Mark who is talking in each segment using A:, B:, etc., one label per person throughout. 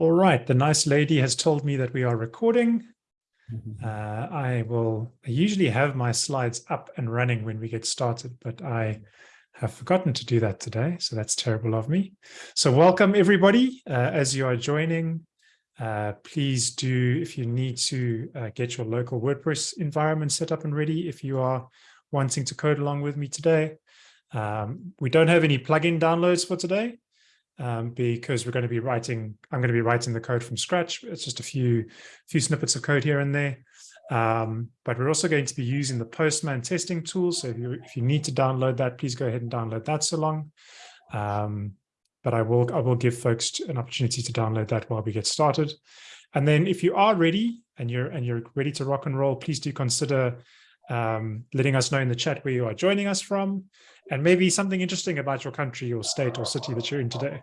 A: All right, the nice lady has told me that we are recording.
B: Mm-hmm.
A: Uh, I will I usually have my slides up and running when we get started, but I have forgotten to do that today, so that's terrible of me. So welcome everybody uh, as you are joining. Uh, please do, if you need to uh, get your local WordPress environment set up and ready, if you are wanting to code along with me today. Um, we don't have any plugin downloads for today, um, because we're going to be writing, I'm going to be writing the code from scratch. It's just a few, few snippets of code here and there. Um, but we're also going to be using the Postman testing tool. So if you, if you need to download that, please go ahead and download that so long. Um, but I will, I will give folks an opportunity to download that while we get started. And then if you are ready and you're, and you're ready to rock and roll, please do consider um, letting us know in the chat where you are joining us from and maybe something interesting about your country or state or city that you're in today.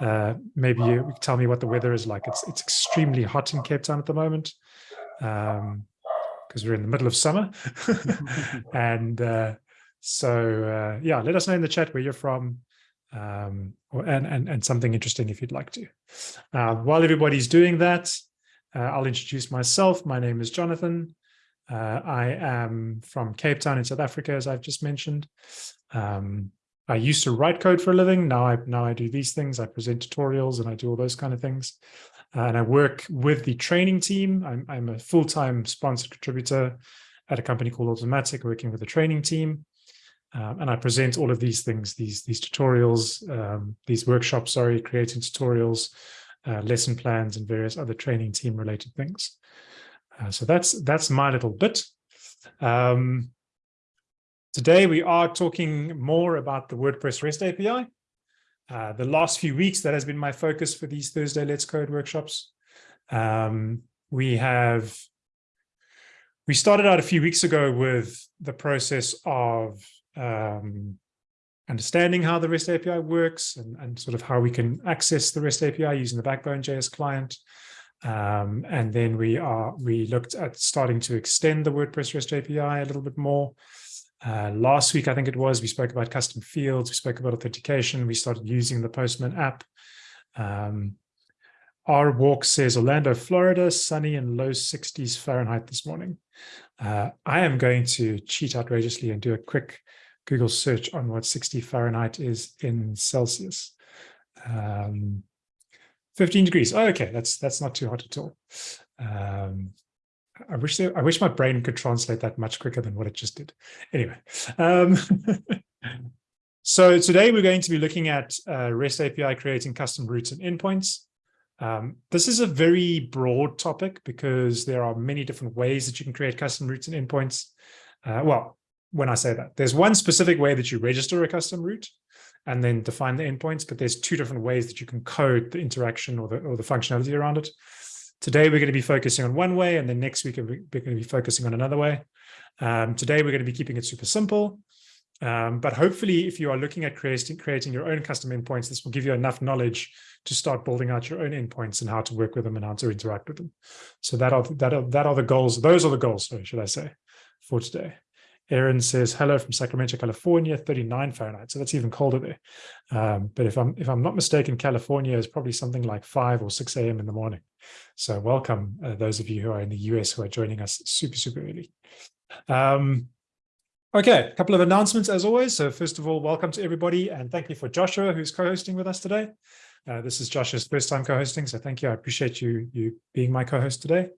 A: Uh, maybe you tell me what the weather is like. It's it's extremely hot in Cape Town at the moment because um, we're in the middle of summer. and uh, so, uh, yeah, let us know in the chat where you're from um, or, and, and, and something interesting if you'd like to. Uh, while everybody's doing that, uh, I'll introduce myself. My name is Jonathan. Uh, I am from Cape Town in South Africa, as I've just mentioned. Um, I used to write code for a living. Now I now I do these things. I present tutorials and I do all those kind of things. Uh, and I work with the training team. I'm, I'm a full-time sponsored contributor at a company called Automattic, working with the training team. Um, and I present all of these things, these, these tutorials, um, these workshops, sorry, creating tutorials, uh, lesson plans, and various other training team related things. Uh, so that's that's my little bit. Um, today we are talking more about the WordPress REST API. Uh, the last few weeks, that has been my focus for these Thursday Let's Code workshops. Um, we have, we started out a few weeks ago with the process of um, understanding how the REST API works and, and sort of how we can access the REST API using the Backbone JS client. Um, and then we are we looked at starting to extend the WordPress REST API a little bit more. Uh, last week, I think it was, we spoke about custom fields, we spoke about authentication, we started using the Postman app. Um, our walk says Orlando, Florida, sunny and low 60s Fahrenheit this morning. Uh, I am going to cheat outrageously and do a quick Google search on what 60 Fahrenheit is in Celsius. Um, 15 degrees. Oh, okay, that's that's not too hot at all. Um, I wish I wish my brain could translate that much quicker than what it just did. Anyway, um, so today we're going to be looking at uh, REST API creating custom routes and endpoints. Um, this is a very broad topic because there are many different ways that you can create custom routes and endpoints. Uh, well, when I say that, there's one specific way that you register a custom route and then define the endpoints, but there's two different ways that you can code the interaction or the, or the functionality around it. Today, we're going to be focusing on one way, and then next week, we're going to be focusing on another way. Um, today, we're going to be keeping it super simple. Um, but hopefully, if you are looking at creating, creating your own custom endpoints, this will give you enough knowledge to start building out your own endpoints and how to work with them and how to interact with them. So that are, that are, that are the goals. Those are the goals, sorry, should I say, for today. Aaron says, hello from Sacramento, California, 39 Fahrenheit. So that's even colder there. Um, but if I'm if I'm not mistaken, California is probably something like 5 or 6 a.m. in the morning. So welcome, uh, those of you who are in the US who are joining us super, super early. Um, okay, a couple of announcements as always. So first of all, welcome to everybody. And thank you for Joshua, who's co-hosting with us today. Uh, this is Joshua's first time co-hosting. So thank you. I appreciate you, you being my co-host today.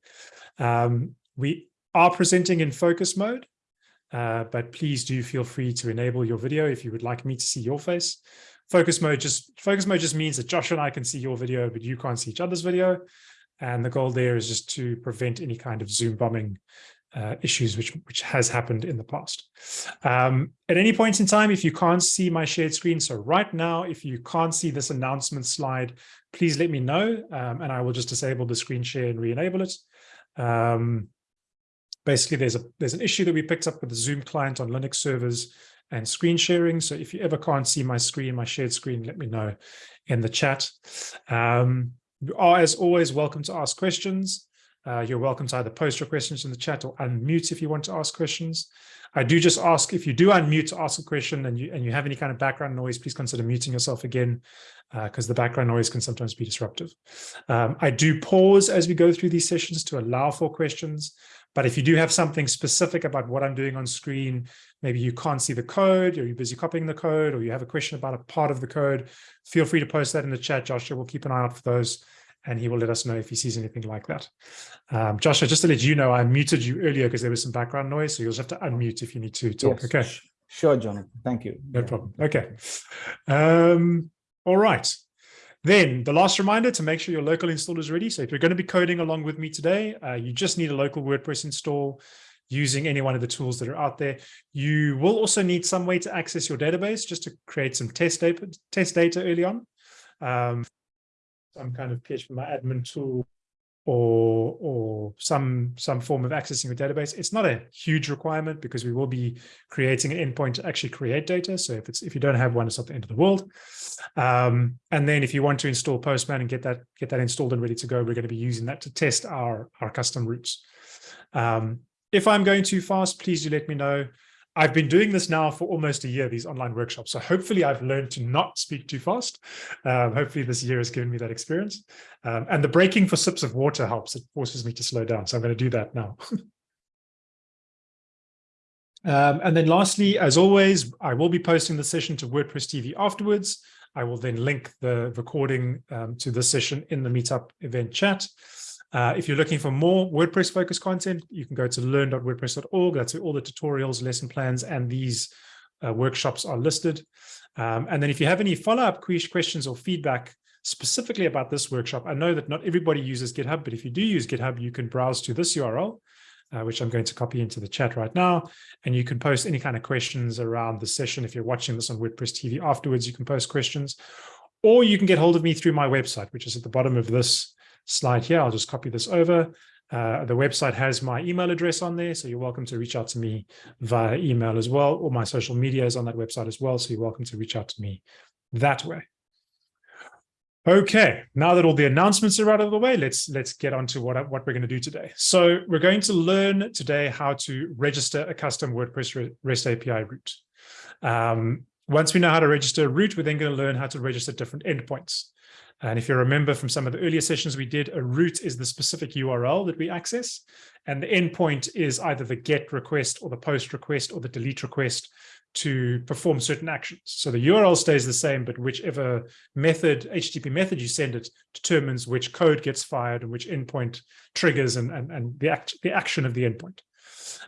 A: Um, we are presenting in focus mode. Uh, but please do feel free to enable your video if you would like me to see your face. Focus mode just focus mode just means that Josh and I can see your video, but you can't see each other's video. And the goal there is just to prevent any kind of Zoom bombing uh, issues, which which has happened in the past. Um, at any point in time, if you can't see my shared screen, so right now, if you can't see this announcement slide, please let me know, um, and I will just disable the screen share and re-enable it. Um, basically there's a there's an issue that we picked up with the Zoom client on Linux servers and screen sharing. So if you ever can't see my screen, my shared screen, let me know in the chat. Um, you are, as always, welcome to ask questions. Uh, you're welcome to either post your questions in the chat or unmute if you want to ask questions. I do just ask if you do unmute to ask a question and you and you have any kind of background noise, please consider muting yourself again. because uh, the background noise can sometimes be disruptive. Um, I do pause as we go through these sessions to allow for questions. But if you do have something specific about what I'm doing on screen, maybe you can't see the code or you're busy copying the code or you have a question about a part of the code, feel free to post that in the chat. Joshua will keep an eye out for those and he will let us know if he sees anything like that. Um, Joshua, just to let you know, I muted you earlier because there was some background noise, so you'll just have to unmute if you need to talk. Yes. Okay.
B: Sure, Jonathan. Thank you.
A: No yeah. problem. Okay. Um, all right. Then the last reminder to make sure your local install is ready. So if you're going to be coding along with me today, uh, you just need a local WordPress install using any one of the tools that are out there. You will also need some way to access your database just to create some test data, test data early on. Um, some kind of PHPMyAdmin tool or or some some form of accessing your database. It's not a huge requirement because we will be creating an endpoint to actually create data. So if it's if you don't have one, it's not the end of the world. Um, and then if you want to install Postman and get that get that installed and ready to go, we're going to be using that to test our our custom routes. Um, if I'm going too fast, please do let me know. I've been doing this now for almost a year, these online workshops. So hopefully I've learned to not speak too fast. Um, hopefully this year has given me that experience. Um, and the breaking for sips of water helps. It forces me to slow down. So I'm going to do that now. um, and then lastly, as always, I will be posting the session to WordPress TV afterwards. I will then link the recording um, to the session in the Meetup event chat. Uh, if you're looking for more WordPress focused content, you can go to learn.wordpress.org. That's where all the tutorials, lesson plans, and these uh, workshops are listed. Um, and then if you have any follow-up questions or feedback specifically about this workshop, I know that not everybody uses GitHub, but if you do use GitHub, you can browse to this URL, uh, which I'm going to copy into the chat right now. And you can post any kind of questions around the session. If you're watching this on WordPress TV afterwards, you can post questions. Or you can get hold of me through my website, which is at the bottom of this slide here. I'll just copy this over. Uh, the website has my email address on there, so you're welcome to reach out to me via email as well, or my social media is on that website as well, so you're welcome to reach out to me that way. Okay, now that all the announcements are out of the way, let's let's get on to what, what we're going to do today. So we're going to learn today how to register a custom WordPress REST API route. Um, once we know how to register a route, we're then going to learn how to register different endpoints. And if you remember from some of the earlier sessions we did, a route is the specific URL that we access. And the endpoint is either the GET request or the POST request or the delete request to perform certain actions. So the URL stays the same, but whichever method, HTTP method you send it determines which code gets fired and which endpoint triggers and, and, and the, act, the action of the endpoint.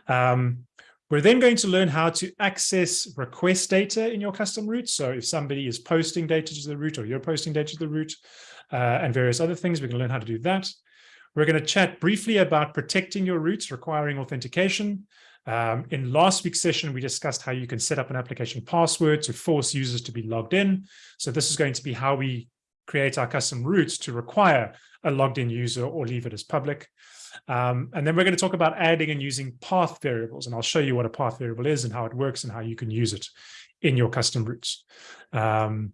A: Um, we're then going to learn how to access request data in your custom route. So if somebody is posting data to the route or you're posting data to the route uh, and various other things, we can learn how to do that. We're going to chat briefly about protecting your routes requiring authentication. Um, in last week's session, we discussed how you can set up an application password to force users to be logged in. So this is going to be how we create our custom routes to require a logged in user or leave it as public. Um, and then we're going to talk about adding and using path variables, and I'll show you what a path variable is and how it works and how you can use it in your custom routes. Um,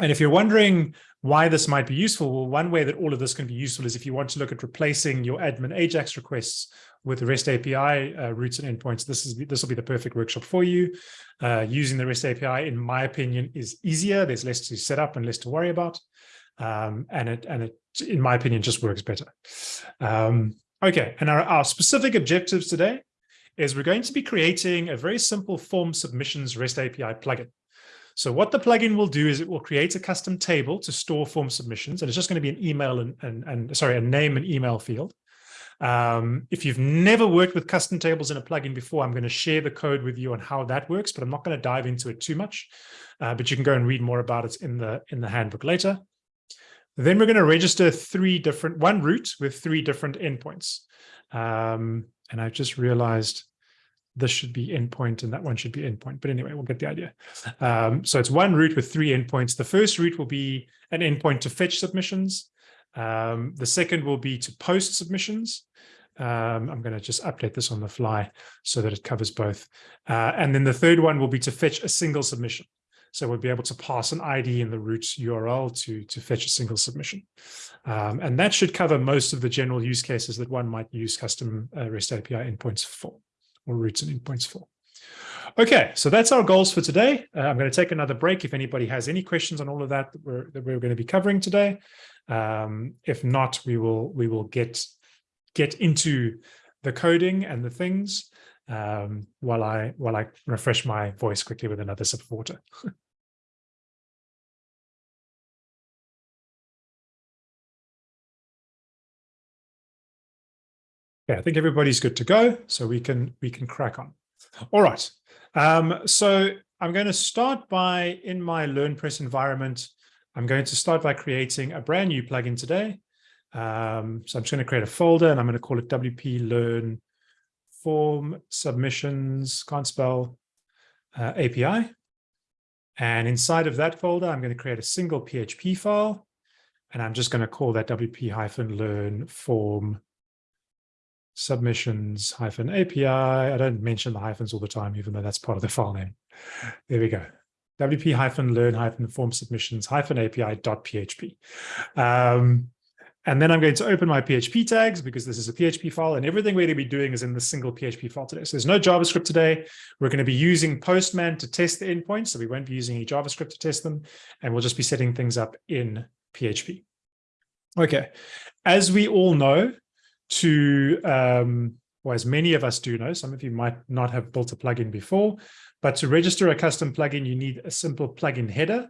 A: and if you're wondering why this might be useful, well, one way that all of this can be useful is if you want to look at replacing your admin AJAX requests with REST API uh, routes and endpoints, this is this will be the perfect workshop for you. Uh, using the REST API, in my opinion, is easier. There's less to set up and less to worry about. Um, and it, and it, in my opinion, just works better. Um, okay, and our, our specific objectives today is we're going to be creating a very simple form submissions REST API plugin. So what the plugin will do is it will create a custom table to store form submissions, and it's just going to be an email and, and, and sorry, a name and email field. Um, if you've never worked with custom tables in a plugin before, I'm going to share the code with you on how that works, but I'm not going to dive into it too much. Uh, but you can go and read more about it in the in the handbook later. Then we're going to register three different, one route with three different endpoints. Um, and I've just realized this should be endpoint and that one should be endpoint. But anyway, we'll get the idea. Um, so it's one route with three endpoints. The first route will be an endpoint to fetch submissions. Um, the second will be to post submissions. Um, I'm going to just update this on the fly so that it covers both. Uh, and then the third one will be to fetch a single submission. So we'll be able to pass an ID in the route URL to, to fetch a single submission. Um, and that should cover most of the general use cases that one might use custom uh, REST API endpoints for, or routes and endpoints for. Okay, so that's our goals for today. Uh, I'm going to take another break if anybody has any questions on all of that that we're, that we're going to be covering today. Um, if not, we will we will get get into the coding and the things um, while I while I refresh my voice quickly with another sip of water. yeah, I think everybody's good to go, so we can we can crack on. All right. Um, so I'm going to start by in my LearnPress environment. I'm going to start by creating a brand new plugin today. Um, so I'm just going to create a folder and I'm going to call it WP Learn Form Submissions, can't spell, uh, API. And inside of that folder, I'm going to create a single PHP file. And I'm just going to call that WP-Learn Form submissions hyphen API. I don't mention the hyphens all the time, even though that's part of the file name. There we go. WP hyphen learn hyphen form submissions hyphen API dot PHP. Um, and then I'm going to open my PHP tags because this is a PHP file and everything we're going to be doing is in the single PHP file today. So there's no JavaScript today. We're going to be using Postman to test the endpoints. So we won't be using any JavaScript to test them. And we'll just be setting things up in PHP. Okay. As we all know, to, um, or as many of us do know, some of you might not have built a plugin before, but to register a custom plugin, you need a simple plugin header.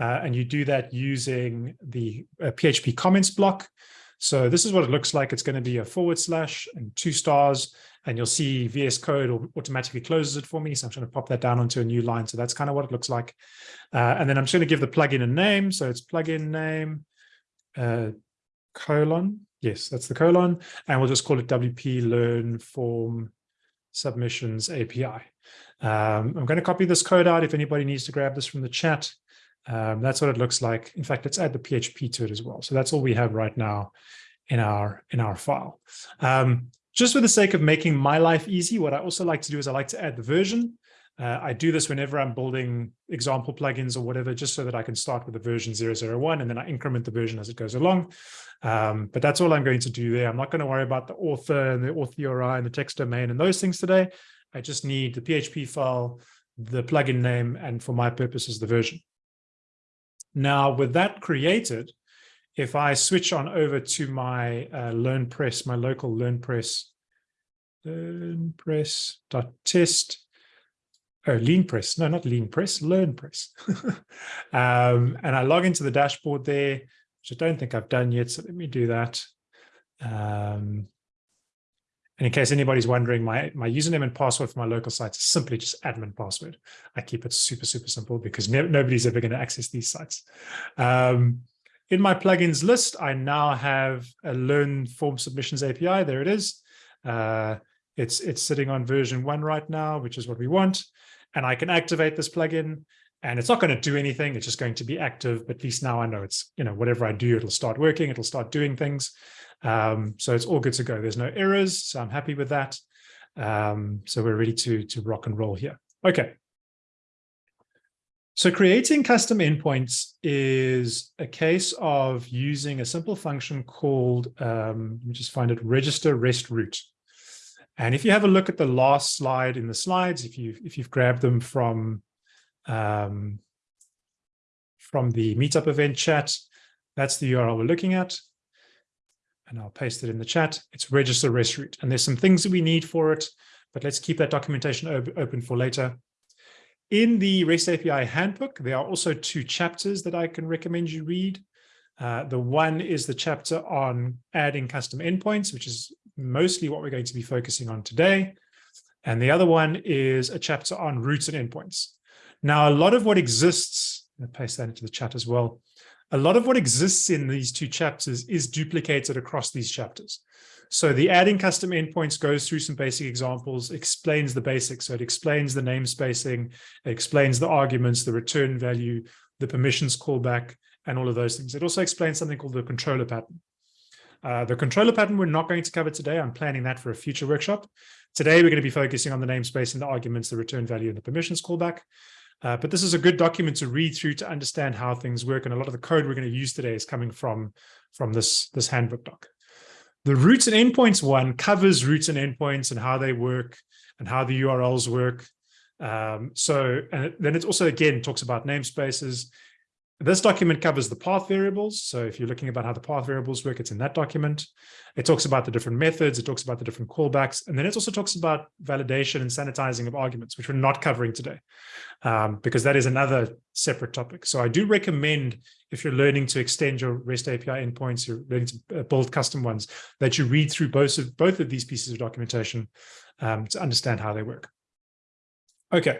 A: Uh, and you do that using the uh, PHP comments block. So this is what it looks like. It's going to be a forward slash and two stars, and you'll see VS Code automatically closes it for me. So I'm going to pop that down onto a new line. So that's kind of what it looks like. Uh, and then I'm just going to give the plugin a name. So it's plugin name uh, colon Yes, that's the colon. And we'll just call it WP Learn Form Submissions API. Um, I'm going to copy this code out if anybody needs to grab this from the chat. Um, that's what it looks like. In fact, let's add the PHP to it as well. So that's all we have right now in our in our file. Um, just for the sake of making my life easy, what I also like to do is I like to add the version. Uh, I do this whenever I'm building example plugins or whatever, just so that I can start with the version 001 and then I increment the version as it goes along. Um, but that's all I'm going to do there. I'm not going to worry about the author and the author URI and the text domain and those things today. I just need the PHP file, the plugin name, and for my purposes, the version. Now, with that created, if I switch on over to my uh, LearnPress, my local LearnPress, LearnPress.test, oh, LeanPress, no, not lean LeanPress, LearnPress. um, and I log into the dashboard there, which I don't think I've done yet. So let me do that. Um, and in case anybody's wondering, my, my username and password for my local sites is simply just admin password. I keep it super, super simple because no, nobody's ever going to access these sites. Um, in my plugins list, I now have a Learn Form Submissions API. There it is. Uh, it's, it's sitting on version one right now, which is what we want. And I can activate this plugin and it's not going to do anything. It's just going to be active. But at least now I know it's, you know, whatever I do, it'll start working. It'll start doing things. Um, so it's all good to go. There's no errors. So I'm happy with that. Um, so we're ready to, to rock and roll here. Okay. So creating custom endpoints is a case of using a simple function called, um, let me just find it, register rest route. And if you have a look at the last slide in the slides, if you if you've grabbed them from um, from the meetup event chat. That's the URL we're looking at. And I'll paste it in the chat. It's register rest route. And there's some things that we need for it, but let's keep that documentation open for later. In the REST API handbook, there are also two chapters that I can recommend you read. Uh, the one is the chapter on adding custom endpoints, which is mostly what we're going to be focusing on today. And the other one is a chapter on routes and endpoints. Now, a lot of what exists, i paste that into the chat as well. A lot of what exists in these two chapters is duplicated across these chapters. So the adding custom endpoints goes through some basic examples, explains the basics. So it explains the namespacing, it explains the arguments, the return value, the permissions callback, and all of those things. It also explains something called the controller pattern. Uh, the controller pattern we're not going to cover today. I'm planning that for a future workshop. Today, we're going to be focusing on the namespace and the arguments, the return value, and the permissions callback. Uh, but this is a good document to read through to understand how things work. And a lot of the code we're going to use today is coming from, from this, this handbook doc. The routes and endpoints one covers routes and endpoints and how they work and how the URLs work. Um, so and then it also again talks about namespaces. This document covers the path variables. So if you're looking about how the path variables work, it's in that document. It talks about the different methods. It talks about the different callbacks. And then it also talks about validation and sanitizing of arguments, which we're not covering today, um, because that is another separate topic. So I do recommend if you're learning to extend your REST API endpoints, you're learning to uh, build custom ones, that you read through both of, both of these pieces of documentation um, to understand how they work. Okay,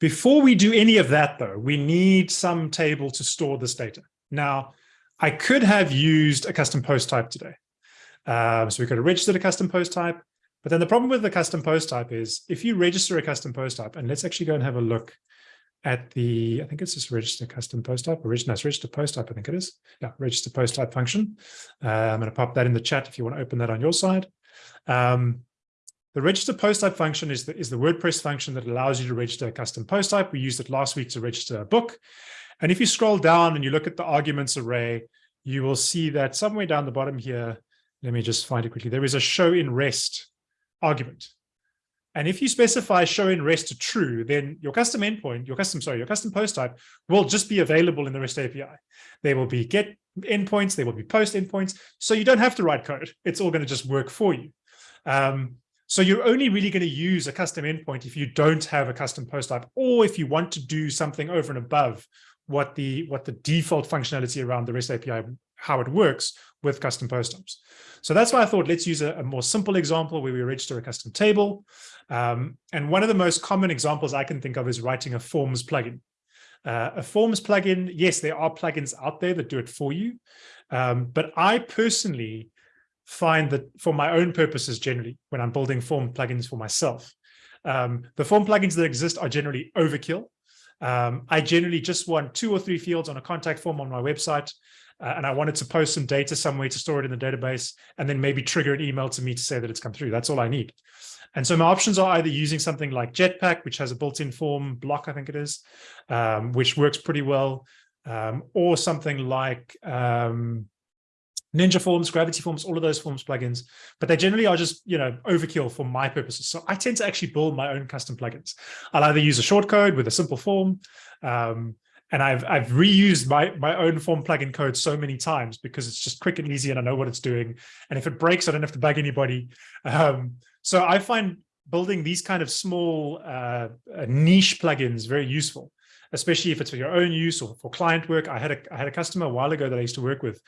A: before we do any of that, though, we need some table to store this data. Now, I could have used a custom post type today. Um, so we could have registered a custom post type. But then the problem with the custom post type is if you register a custom post type, and let's actually go and have a look at the, I think it's just register custom post type, or no, register post type, I think it is. Yeah, register post type function. Uh, I'm going to pop that in the chat if you want to open that on your side. Um, the register post type function is the, is the WordPress function that allows you to register a custom post type. We used it last week to register a book. And if you scroll down and you look at the arguments array, you will see that somewhere down the bottom here, let me just find it quickly, there is a show in rest argument. And if you specify show in rest to true, then your custom endpoint, your custom, sorry, your custom post type will just be available in the REST API. There will be get endpoints, there will be post endpoints. So you don't have to write code. It's all going to just work for you. Um, so you're only really going to use a custom endpoint if you don't have a custom post type, or if you want to do something over and above what the what the default functionality around the REST API, how it works with custom post types. So that's why I thought let's use a, a more simple example where we register a custom table. Um, and one of the most common examples I can think of is writing a forms plugin. Uh, a forms plugin, yes, there are plugins out there that do it for you. Um, but I personally find that for my own purposes, generally, when I'm building form plugins for myself, um, the form plugins that exist are generally overkill. Um, I generally just want two or three fields on a contact form on my website, uh, and I wanted to post some data somewhere to store it in the database, and then maybe trigger an email to me to say that it's come through. That's all I need. And so my options are either using something like Jetpack, which has a built-in form block, I think it is, um, which works pretty well, um, or something like um, Ninja Forms, Gravity Forms, all of those Forms plugins, but they generally are just, you know, overkill for my purposes. So I tend to actually build my own custom plugins. I'll either use a shortcode with a simple form, um, and I've I've reused my my own form plugin code so many times because it's just quick and easy, and I know what it's doing. And if it breaks, I don't have to bug anybody. Um, so I find building these kind of small uh, uh niche plugins very useful, especially if it's for your own use or for client work. I had a I had a customer a while ago that I used to work with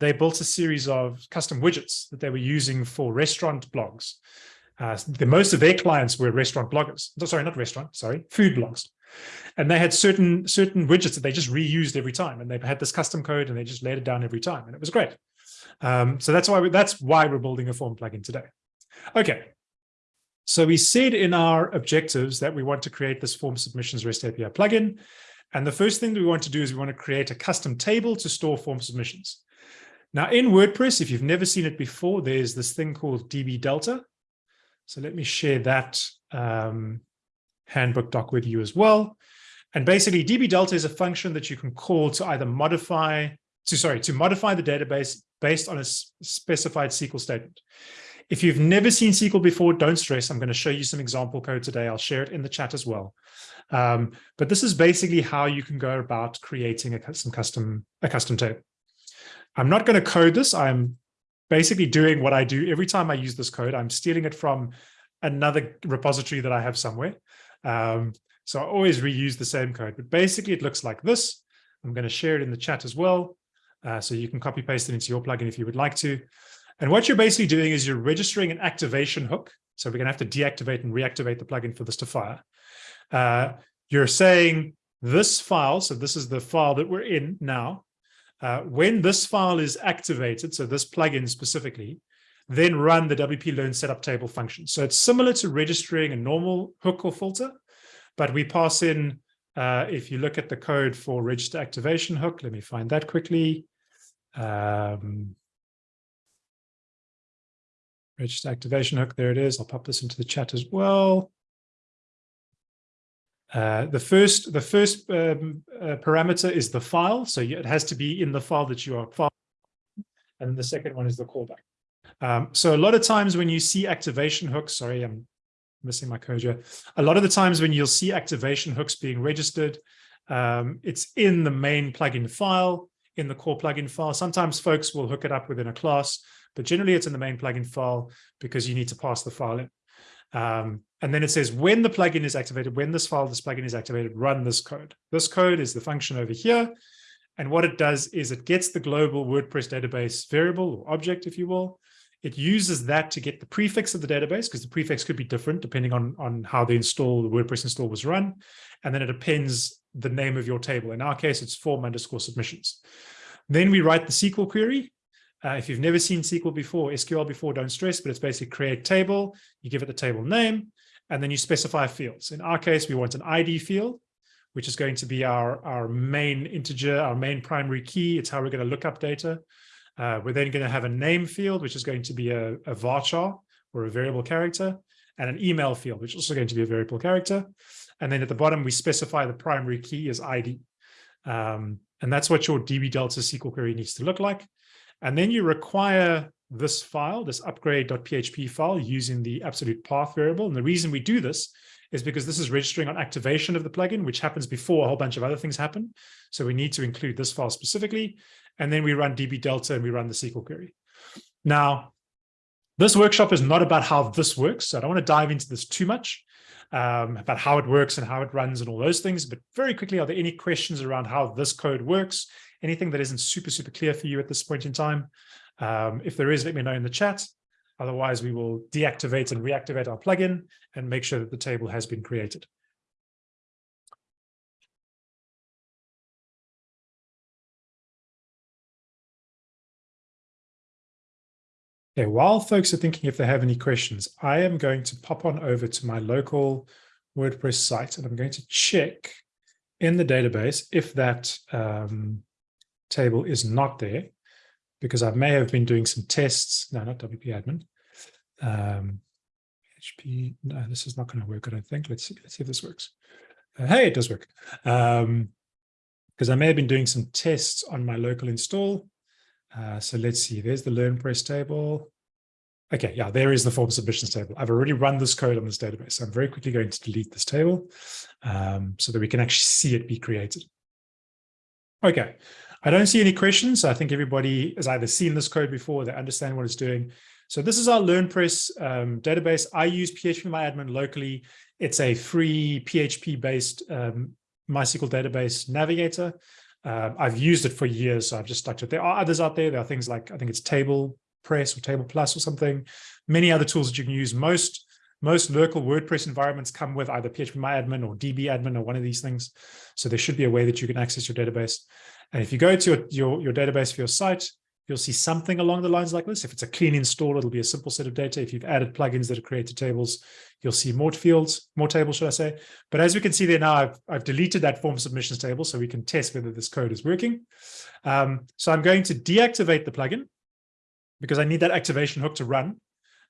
A: they built a series of custom widgets that they were using for restaurant blogs. Uh, the most of their clients were restaurant bloggers. No, Sorry, not restaurant, sorry, food blogs. And they had certain certain widgets that they just reused every time. And they had this custom code and they just laid it down every time. And it was great. Um, so that's why we, that's why we're building a form plugin today. Okay. So we said in our objectives that we want to create this form submissions REST API plugin. And the first thing that we want to do is we want to create a custom table to store form submissions. Now in WordPress, if you've never seen it before, there's this thing called DB Delta. So let me share that um, handbook doc with you as well. And basically DB Delta is a function that you can call to either modify, to sorry, to modify the database based on a specified SQL statement. If you've never seen SQL before, don't stress. I'm going to show you some example code today. I'll share it in the chat as well. Um, but this is basically how you can go about creating a, some custom, a custom table. I'm not going to code this. I'm basically doing what I do every time I use this code. I'm stealing it from another repository that I have somewhere. Um, so I always reuse the same code, but basically it looks like this. I'm going to share it in the chat as well. Uh, so you can copy paste it into your plugin if you would like to. And what you're basically doing is you're registering an activation hook. So we're going to have to deactivate and reactivate the plugin for this to fire. Uh, you're saying this file, so this is the file that we're in now, uh, when this file is activated, so this plugin specifically, then run the WP Learn setup table function. So it's similar to registering a normal hook or filter, but we pass in, uh, if you look at the code for register activation hook, let me find that quickly. Um, register activation hook, there it is. I'll pop this into the chat as well. Uh, the first, the first um, uh, parameter is the file. So it has to be in the file that you are file. And then the second one is the callback. Um, so a lot of times when you see activation hooks, sorry, I'm missing my code here. A lot of the times when you'll see activation hooks being registered, um, it's in the main plugin file, in the core plugin file. Sometimes folks will hook it up within a class, but generally it's in the main plugin file because you need to pass the file in. Um, and then it says when the plugin is activated, when this file, this plugin is activated, run this code. This code is the function over here. And what it does is it gets the global WordPress database variable or object, if you will. It uses that to get the prefix of the database because the prefix could be different depending on, on how the install, the WordPress install was run. And then it appends the name of your table. In our case, it's form underscore submissions. Then we write the SQL query. Uh, if you've never seen SQL before, SQL before, don't stress, but it's basically create table. You give it the table name, and then you specify fields. In our case, we want an ID field, which is going to be our, our main integer, our main primary key. It's how we're going to look up data. Uh, we're then going to have a name field, which is going to be a, a varchar or a variable character, and an email field, which is also going to be a variable character. And then at the bottom, we specify the primary key as ID. Um, and that's what your DB Delta SQL query needs to look like. And then you require this file, this upgrade.php file using the absolute path variable. And the reason we do this is because this is registering on activation of the plugin, which happens before a whole bunch of other things happen. So we need to include this file specifically. And then we run DB Delta and we run the SQL query. Now, this workshop is not about how this works. So I don't want to dive into this too much um, about how it works and how it runs and all those things. But very quickly, are there any questions around how this code works? Anything that isn't super, super clear for you at this point in time? Um, if there is, let me know in the chat. Otherwise, we will deactivate and reactivate our plugin and make sure that the table has been created. Okay, while folks are thinking if they have any questions, I am going to pop on over to my local WordPress site and I'm going to check in the database if that um, table is not there, because I may have been doing some tests. No, not WP admin. Um, HP, no, this is not going to work, I don't think. Let's see, let's see if this works. Uh, hey, it does work. Um, because I may have been doing some tests on my local install uh, so let's see, there's the LearnPress table. Okay, yeah, there is the form submissions table. I've already run this code on this database. So I'm very quickly going to delete this table um, so that we can actually see it be created. Okay, I don't see any questions. I think everybody has either seen this code before, they understand what it's doing. So this is our LearnPress um, database. I use PHPMyAdmin locally. It's a free PHP-based um, MySQL database navigator. Uh, I've used it for years, so I've just stuck to it. There are others out there. There are things like, I think it's Table Press or Table Plus or something. Many other tools that you can use. Most most local WordPress environments come with either PHPMyAdmin or DBAdmin or one of these things. So there should be a way that you can access your database. And if you go to your, your, your database for your site, you'll see something along the lines like this. If it's a clean install, it'll be a simple set of data. If you've added plugins that have created tables, you'll see more fields, more tables, should I say. But as we can see there now, I've, I've deleted that form submissions table so we can test whether this code is working. Um, so I'm going to deactivate the plugin because I need that activation hook to run.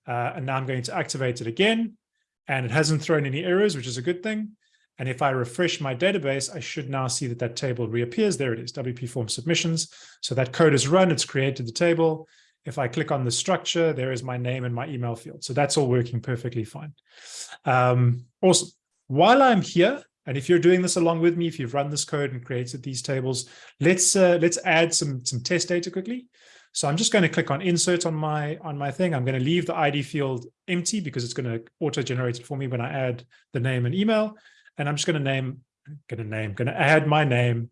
A: Uh, and now I'm going to activate it again. And it hasn't thrown any errors, which is a good thing. And if I refresh my database, I should now see that that table reappears. There it is, WP form submissions. So that code is run, it's created the table. If I click on the structure, there is my name and my email field. So that's all working perfectly fine. Um, awesome. While I'm here, and if you're doing this along with me, if you've run this code and created these tables, let's uh, let's add some some test data quickly. So I'm just going to click on insert on my on my thing. I'm going to leave the ID field empty because it's going to auto generate it for me when I add the name and email. And I'm just going to name, going to name, going to add my name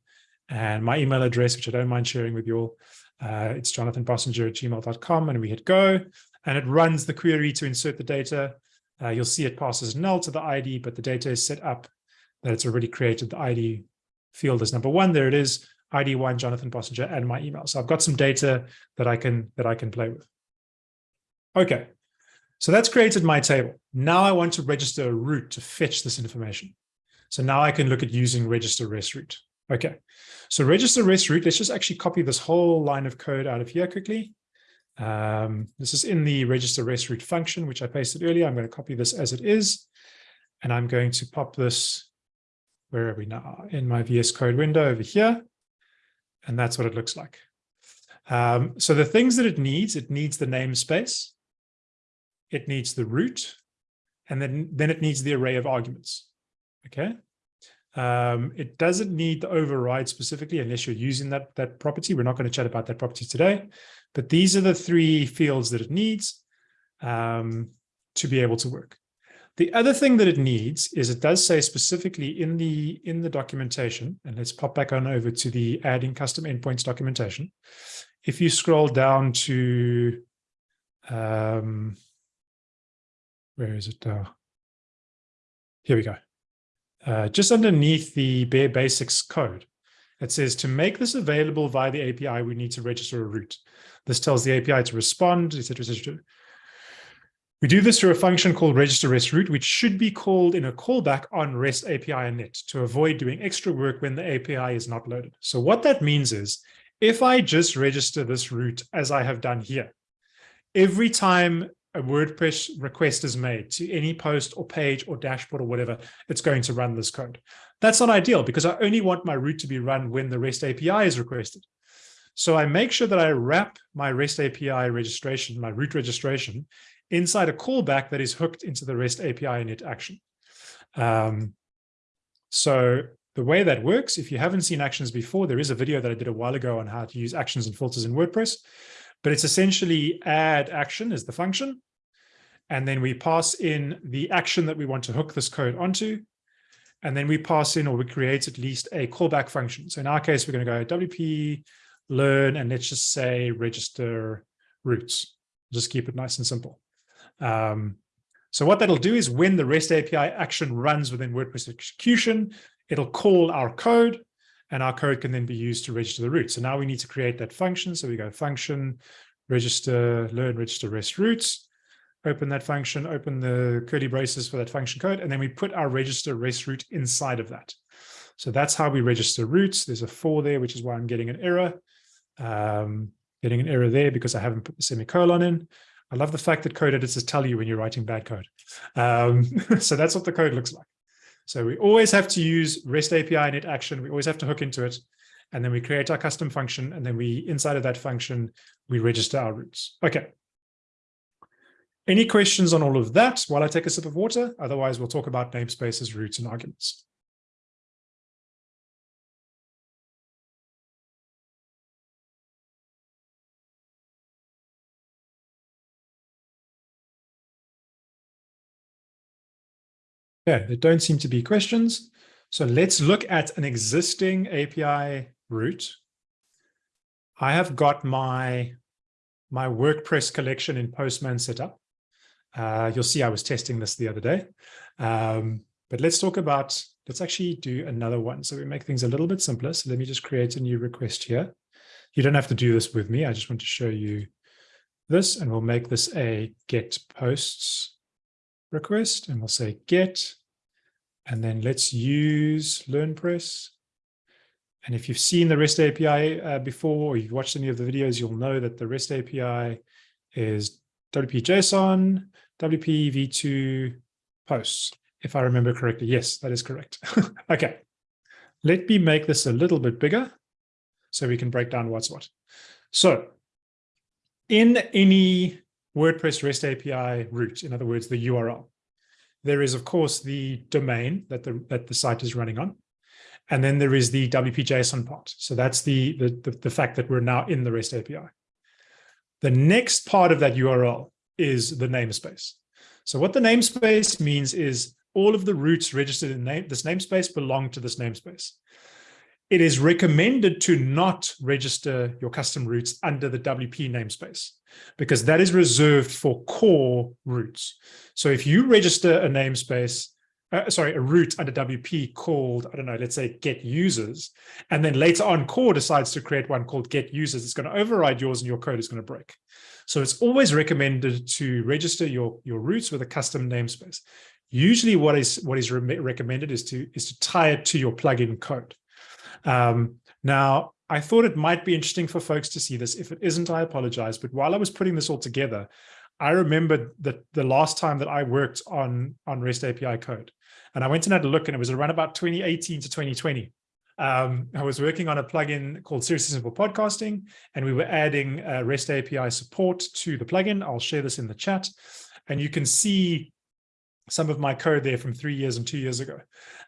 A: and my email address, which I don't mind sharing with you all. Uh, it's jonathanbossenger at gmail.com and we hit go and it runs the query to insert the data. Uh, you'll see it passes null to the ID, but the data is set up that it's already created the ID field as number one. There it is, ID one, Jonathan Bossenger, and my email. So I've got some data that I can that I can play with. Okay, so that's created my table. Now I want to register a route to fetch this information. So now I can look at using register rest route. Okay, so register rest route, let's just actually copy this whole line of code out of here quickly. Um, this is in the register rest route function, which I pasted earlier. I'm going to copy this as it is. And I'm going to pop this, where are we now? In my VS Code window over here. And that's what it looks like. Um, so the things that it needs, it needs the namespace. It needs the route. and then, then it needs the array of arguments. Okay. Um, it doesn't need the override specifically unless you're using that, that property. We're not going to chat about that property today, but these are the three fields that it needs um, to be able to work. The other thing that it needs is it does say specifically in the in the documentation, and let's pop back on over to the adding custom endpoints documentation. If you scroll down to, um, where is it now? Here we go. Uh, just underneath the bare basics code, it says to make this available via the API, we need to register a route. This tells the API to respond, etc., etc. We do this through a function called register rest route, which should be called in a callback on REST API init to avoid doing extra work when the API is not loaded. So what that means is if I just register this route as I have done here, every time a WordPress request is made to any post or page or dashboard or whatever, it's going to run this code. That's not ideal because I only want my route to be run when the REST API is requested. So I make sure that I wrap my REST API registration, my route registration, inside a callback that is hooked into the REST API init action. Um, so the way that works, if you haven't seen actions before, there is a video that I did a while ago on how to use actions and filters in WordPress, but it's essentially add action is the function. And then we pass in the action that we want to hook this code onto. And then we pass in or we create at least a callback function. So in our case, we're going to go WP learn and let's just say register routes. Just keep it nice and simple. Um, so what that'll do is when the REST API action runs within WordPress execution, it'll call our code and our code can then be used to register the route. So now we need to create that function. So we go function, register, learn, register REST routes, open that function, open the curly braces for that function code, and then we put our register REST route inside of that. So that's how we register routes. There's a four there, which is why I'm getting an error. Um, getting an error there because I haven't put the semicolon in. I love the fact that code editors tell you when you're writing bad code. Um, so that's what the code looks like. So we always have to use REST API init action. We always have to hook into it. And then we create our custom function. And then we, inside of that function, we register our routes. Okay. Any questions on all of that while I take a sip of water? Otherwise, we'll talk about namespaces, routes, and arguments. Yeah, there don't seem to be questions. So let's look at an existing API route. I have got my, my WordPress collection in Postman set up. Uh, you'll see I was testing this the other day. Um, but let's talk about, let's actually do another one. So we make things a little bit simpler. So let me just create a new request here. You don't have to do this with me. I just want to show you this and we'll make this a get posts request and we'll say get, and then let's use LearnPress. And if you've seen the REST API uh, before, or you've watched any of the videos, you'll know that the REST API is WP-JSON, WP v2 posts, if I remember correctly. Yes, that is correct. okay, let me make this a little bit bigger so we can break down what's what. So in any WordPress REST API route, in other words, the URL. There is, of course, the domain that the, that the site is running on. And then there is the WP-JSON part. So that's the, the, the, fact that we're now in the REST API. The next part of that URL is the namespace. So what the namespace means is all of the routes registered in name, this namespace belong to this namespace it is recommended to not register your custom routes under the WP namespace because that is reserved for core routes. So if you register a namespace, uh, sorry, a route under WP called, I don't know, let's say get users, and then later on core decides to create one called get users, it's going to override yours and your code is going to break. So it's always recommended to register your, your routes with a custom namespace. Usually what is what is re recommended is to is to tie it to your plugin code. Um, now, I thought it might be interesting for folks to see this. If it isn't, I apologize. But while I was putting this all together, I remembered that the last time that I worked on, on REST API code, and I went and had a look, and it was around about 2018 to 2020. Um, I was working on a plugin called Seriously Simple Podcasting, and we were adding uh, REST API support to the plugin. I'll share this in the chat. And you can see some of my code there from three years and two years ago.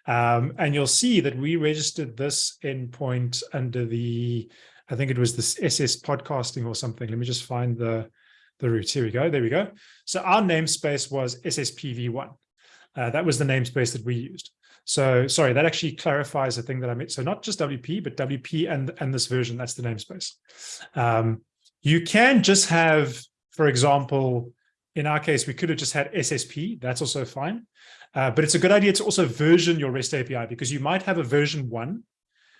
A: Um, and you'll see that we registered this endpoint under the, I think it was this SS podcasting or something. Let me just find the, the route. Here we go. There we go. So our namespace was SSPV1. Uh, that was the namespace that we used. So sorry, that actually clarifies the thing that I made. So not just WP, but WP and, and this version, that's the namespace. Um, you can just have, for example, in our case, we could have just had SSP. That's also fine. Uh, but it's a good idea to also version your REST API because you might have a version one,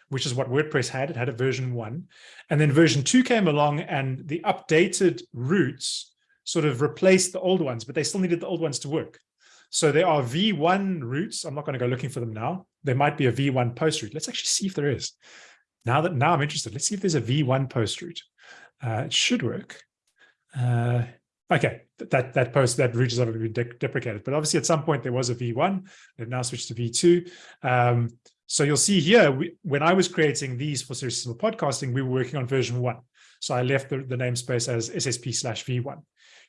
A: which is what WordPress had. It had a version one. And then version two came along and the updated routes sort of replaced the old ones, but they still needed the old ones to work. So there are V1 routes. I'm not going to go looking for them now. There might be a V1 post route. Let's actually see if there is. Now that now I'm interested, let's see if there's a V1 post route. Uh, it should work. Uh, okay, that that post that route is obviously de deprecated, but obviously at some point there was a V1. They've now switched to V2. Um, so you'll see here, we, when I was creating these for Simple Podcasting, we were working on version one. So I left the, the namespace as SSP slash V1.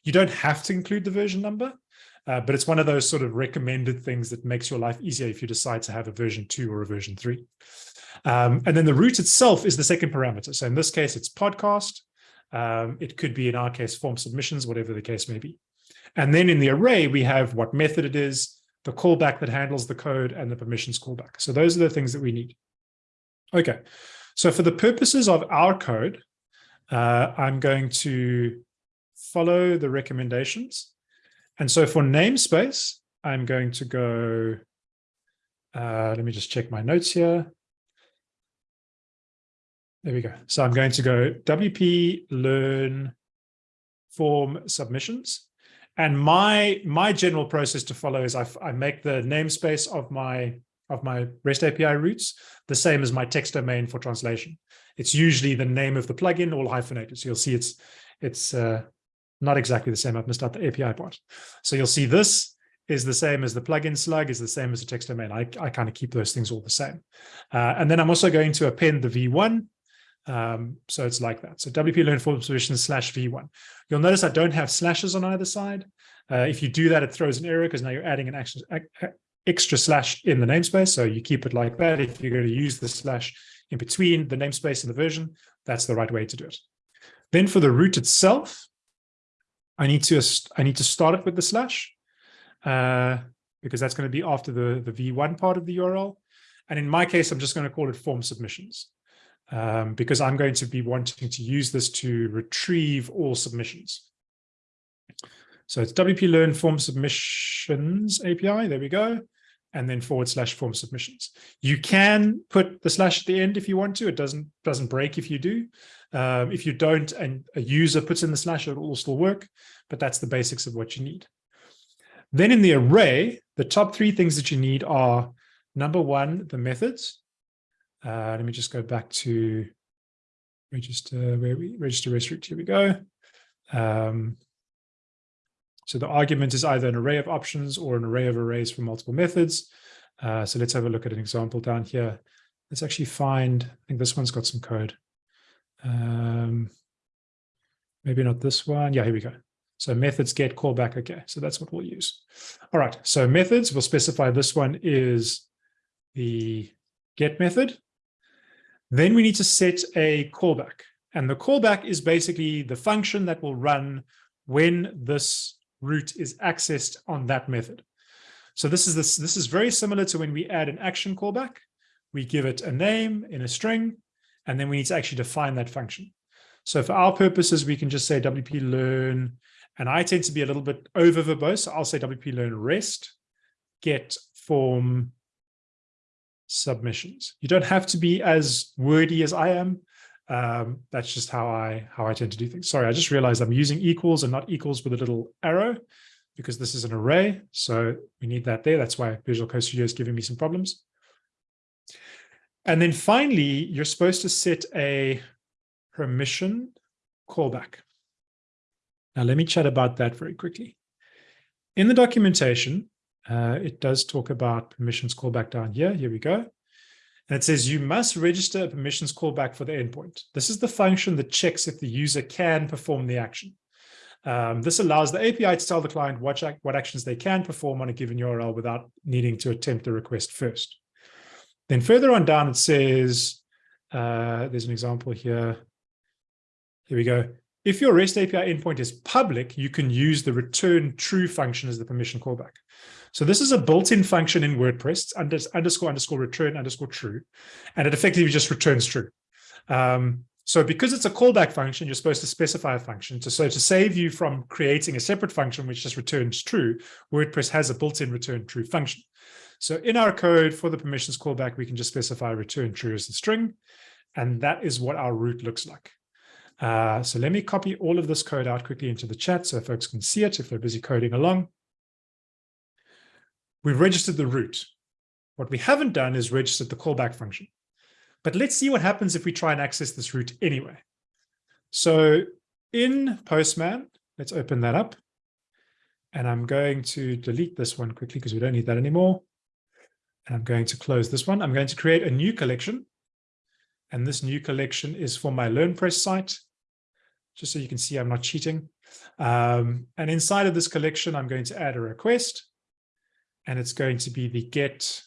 A: You don't have to include the version number, uh, but it's one of those sort of recommended things that makes your life easier if you decide to have a version two or a version three. Um, and then the route itself is the second parameter. So in this case, it's podcast. Um, it could be, in our case, form submissions, whatever the case may be. And then in the array, we have what method it is, the callback that handles the code, and the permissions callback. So those are the things that we need. Okay, so for the purposes of our code, uh, I'm going to follow the recommendations. And so for namespace, I'm going to go, uh, let me just check my notes here. There we go. So I'm going to go WP learn form submissions. And my my general process to follow is I, I make the namespace of my of my REST API routes the same as my text domain for translation. It's usually the name of the plugin all hyphenated. So you'll see it's it's uh, not exactly the same. I've missed out the API part. So you'll see this is the same as the plugin slug is the same as the text domain. I, I kind of keep those things all the same. Uh, and then I'm also going to append the V1 um, so it's like that. So WP learn form submissions slash V1. You'll notice I don't have slashes on either side. Uh, if you do that, it throws an error because now you're adding an extra, extra slash in the namespace. So you keep it like that. If you're going to use the slash in between the namespace and the version, that's the right way to do it. Then for the route itself, I need to I need to start it with the slash uh, because that's going to be after the, the V1 part of the URL. And in my case, I'm just going to call it form submissions um, because I'm going to be wanting to use this to retrieve all submissions. So it's WP Learn Form Submissions API. There we go. And then forward slash form submissions. You can put the slash at the end if you want to. It doesn't doesn't break if you do. Um, if you don't and a user puts in the slash, it will still work. But that's the basics of what you need. Then in the array, the top three things that you need are number one, the methods. Uh, let me just go back to register where we register REST route. Here we go. Um, so the argument is either an array of options or an array of arrays for multiple methods. Uh, so let's have a look at an example down here. Let's actually find, I think this one's got some code. Um, maybe not this one. Yeah, here we go. So methods get callback. Okay, so that's what we'll use. All right, so methods, we'll specify this one is the get method. Then we need to set a callback. And the callback is basically the function that will run when this route is accessed on that method. So this is this, this is very similar to when we add an action callback. We give it a name in a string, and then we need to actually define that function. So for our purposes, we can just say WP learn, and I tend to be a little bit over verbose. So I'll say WP learn rest, get form submissions. You don't have to be as wordy as I am. Um, that's just how I how I tend to do things. Sorry, I just realized I'm using equals and not equals with a little arrow because this is an array. So we need that there. That's why Visual Code Studio is giving me some problems. And then finally, you're supposed to set a permission callback. Now let me chat about that very quickly. In the documentation, uh, it does talk about permissions callback down here. Here we go. And it says you must register a permissions callback for the endpoint. This is the function that checks if the user can perform the action. Um, this allows the API to tell the client what, what actions they can perform on a given URL without needing to attempt the request first. Then further on down, it says, uh, there's an example here. Here we go. If your REST API endpoint is public, you can use the return true function as the permission callback. So this is a built-in function in WordPress, under, underscore underscore return underscore true, and it effectively just returns true. Um, so because it's a callback function, you're supposed to specify a function. To, so to save you from creating a separate function which just returns true, WordPress has a built-in return true function. So in our code for the permissions callback, we can just specify return true as the string. And that is what our route looks like. Uh, so let me copy all of this code out quickly into the chat so folks can see it if they're busy coding along. We've registered the route. What we haven't done is registered the callback function. But let's see what happens if we try and access this route anyway. So in Postman, let's open that up. And I'm going to delete this one quickly because we don't need that anymore. And I'm going to close this one. I'm going to create a new collection. And this new collection is for my LearnPress site, just so you can see I'm not cheating. Um, and inside of this collection, I'm going to add a request. And it's going to be the get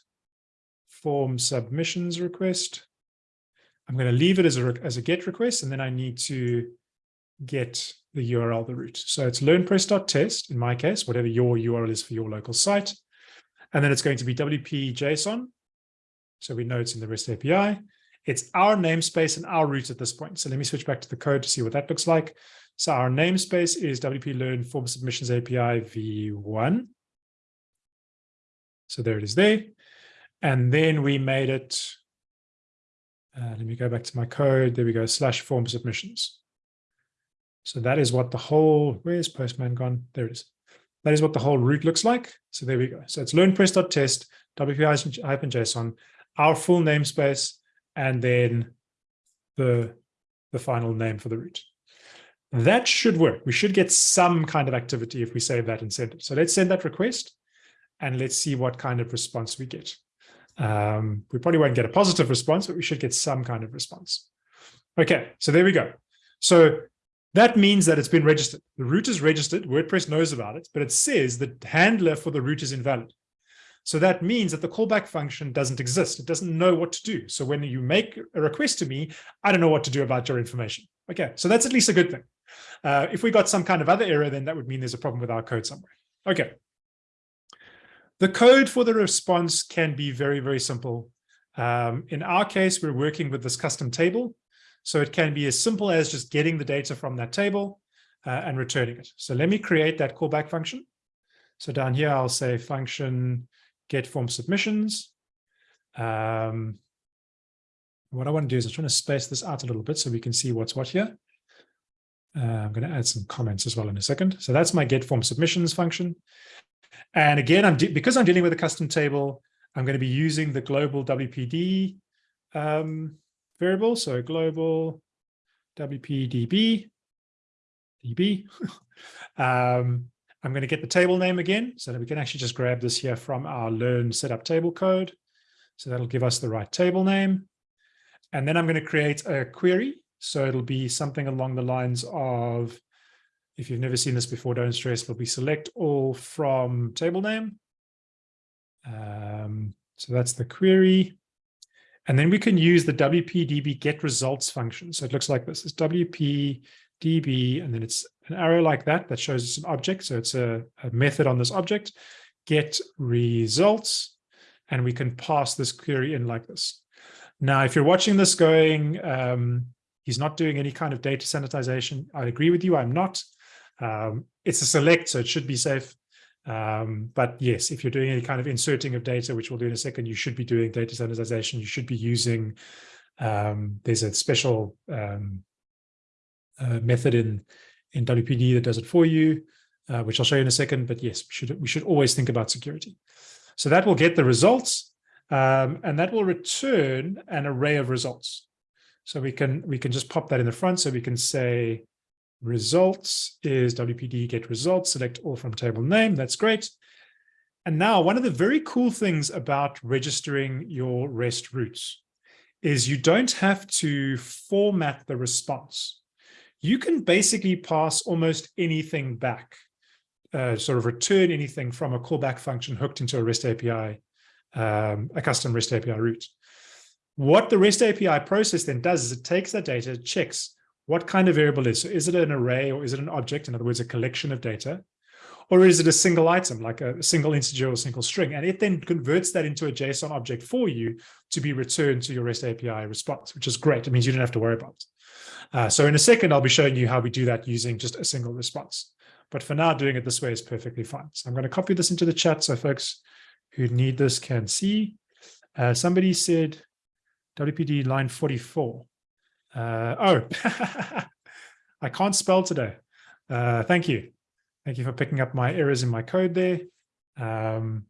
A: form submissions request. I'm going to leave it as a, as a get request, and then I need to get the URL, the route. So it's learnpress.test, in my case, whatever your URL is for your local site. And then it's going to be WP JSON. So we know it's in the REST API. It's our namespace and our route at this point. So let me switch back to the code to see what that looks like. So our namespace is WP Learn Form Submissions API v1. So there it is there. And then we made it, uh, let me go back to my code. There we go, slash form submissions. So that is what the whole, where's Postman gone? There it is. That is what the whole route looks like. So there we go. So it's learnpress.test, WP-JSON, our full namespace, and then the, the final name for the route. That should work. We should get some kind of activity if we save that and send it. So let's send that request and let's see what kind of response we get. Um, we probably won't get a positive response, but we should get some kind of response. Okay, so there we go. So that means that it's been registered. The route is registered. WordPress knows about it, but it says the handler for the route is invalid. So that means that the callback function doesn't exist. It doesn't know what to do. So when you make a request to me, I don't know what to do about your information. Okay, so that's at least a good thing. Uh, if we got some kind of other error, then that would mean there's a problem with our code somewhere. Okay. The code for the response can be very, very simple. Um, in our case, we're working with this custom table. So it can be as simple as just getting the data from that table uh, and returning it. So let me create that callback function. So down here, I'll say function get form submissions. Um, what I want to do is I'm trying to space this out a little bit so we can see what's what here. Uh, I'm going to add some comments as well in a second. So that's my get form submissions function. And again, I'm because I'm dealing with a custom table, I'm going to be using the global WPD um, variable. So global WPDB, DB. um, I'm going to get the table name again so that we can actually just grab this here from our learn setup table code. So that'll give us the right table name. And then I'm going to create a query. So it'll be something along the lines of, if you've never seen this before, don't stress, it'll be select all from table name. Um, so that's the query. And then we can use the WPDB get results function. So it looks like this. It's WPDB, and then it's an arrow like that that shows us an object. So it's a, a method on this object, get results, and we can pass this query in like this. Now, if you're watching this going, um, he's not doing any kind of data sanitization. I agree with you, I'm not. Um, it's a select, so it should be safe. Um, but yes, if you're doing any kind of inserting of data, which we'll do in a second, you should be doing data sanitization. You should be using, um, there's a special um, uh, method in, in WPD that does it for you, uh, which I'll show you in a second. But yes, we should, we should always think about security. So that will get the results um, and that will return an array of results. So we can, we can just pop that in the front. So we can say results is WPD get results, select all from table name. That's great. And now one of the very cool things about registering your REST routes is you don't have to format the response. you can basically pass almost anything back, uh, sort of return anything from a callback function hooked into a REST API, um, a custom REST API route. What the REST API process then does is it takes that data, checks what kind of variable is. So is it an array or is it an object? In other words, a collection of data. Or is it a single item, like a single integer or single string? And it then converts that into a JSON object for you to be returned to your REST API response, which is great. It means you don't have to worry about it. Uh, so in a second, I'll be showing you how we do that using just a single response. But for now, doing it this way is perfectly fine. So I'm going to copy this into the chat so folks who need this can see. Uh, somebody said WPD line 44. Uh, oh, I can't spell today. Uh, thank you. Thank you for picking up my errors in my code there. Um,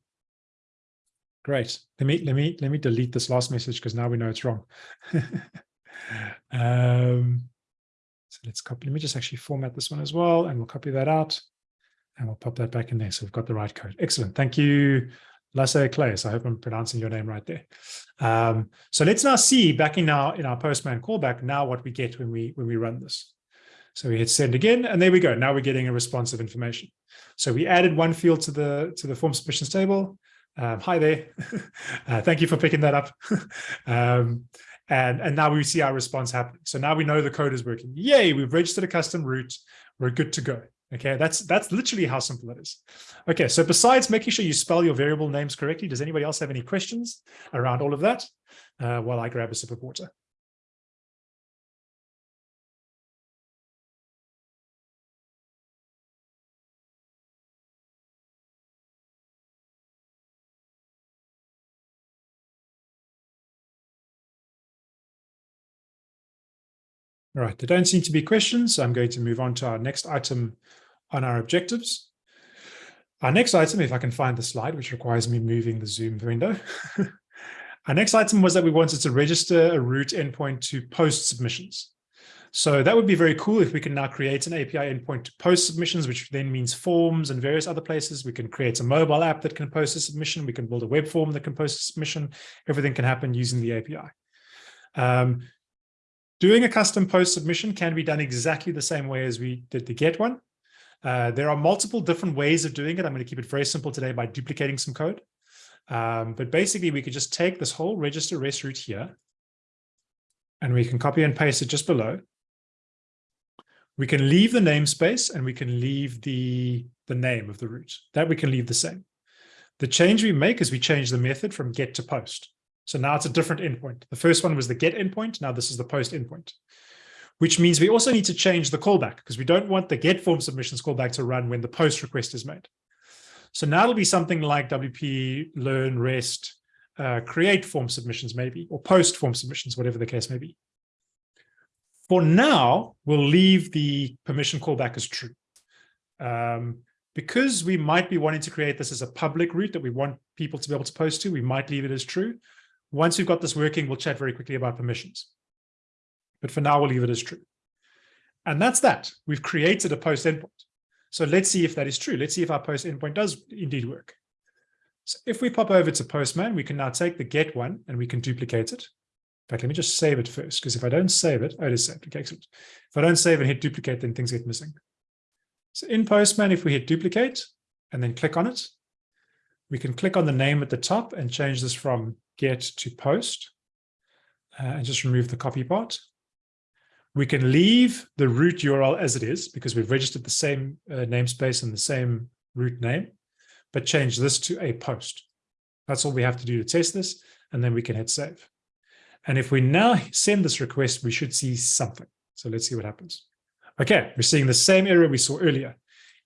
A: great. Let me let me let me delete this last message because now we know it's wrong. um, so let's copy. Let me just actually format this one as well, and we'll copy that out, and we'll pop that back in there. So we've got the right code. Excellent. Thank you, Lasse Claes. I hope I'm pronouncing your name right there. Um, so let's now see back in our in our Postman callback now what we get when we when we run this. So we hit send again, and there we go. Now we're getting a response of information. So we added one field to the to the form submissions table. Um, hi there. uh, thank you for picking that up. um, and, and now we see our response happening. So now we know the code is working. Yay, we've registered a custom route. We're good to go. Okay, that's that's literally how simple it is. Okay, so besides making sure you spell your variable names correctly, does anybody else have any questions around all of that uh, while I grab a sip of water? All right, there don't seem to be questions. So I'm going to move on to our next item on our objectives. Our next item, if I can find the slide, which requires me moving the Zoom window. our next item was that we wanted to register a route endpoint to post submissions. So that would be very cool if we can now create an API endpoint to post submissions, which then means forms and various other places. We can create a mobile app that can post a submission. We can build a web form that can post a submission. Everything can happen using the API. Um, Doing a custom post submission can be done exactly the same way as we did the get one. Uh, there are multiple different ways of doing it. I'm going to keep it very simple today by duplicating some code. Um, but basically, we could just take this whole register REST route here, and we can copy and paste it just below. We can leave the namespace and we can leave the, the name of the route. That we can leave the same. The change we make is we change the method from get to post. So now it's a different endpoint. The first one was the get endpoint. Now this is the post endpoint, which means we also need to change the callback because we don't want the get form submissions callback to run when the post request is made. So now it'll be something like WP learn rest uh, create form submissions maybe, or post form submissions, whatever the case may be. For now, we'll leave the permission callback as true. Um, because we might be wanting to create this as a public route that we want people to be able to post to, we might leave it as true. Once we've got this working, we'll chat very quickly about permissions. But for now, we'll leave it as true. And that's that. We've created a post endpoint. So let's see if that is true. Let's see if our post endpoint does indeed work. So if we pop over to Postman, we can now take the get one and we can duplicate it. In fact, let me just save it first, because if I don't save it, oh, it is saved. Okay, excellent. If I don't save and hit duplicate, then things get missing. So in Postman, if we hit duplicate and then click on it, we can click on the name at the top and change this from get to post uh, and just remove the copy part. We can leave the route URL as it is because we've registered the same uh, namespace and the same route name, but change this to a post. That's all we have to do to test this, and then we can hit save. And if we now send this request, we should see something. So let's see what happens. Okay, we're seeing the same error we saw earlier.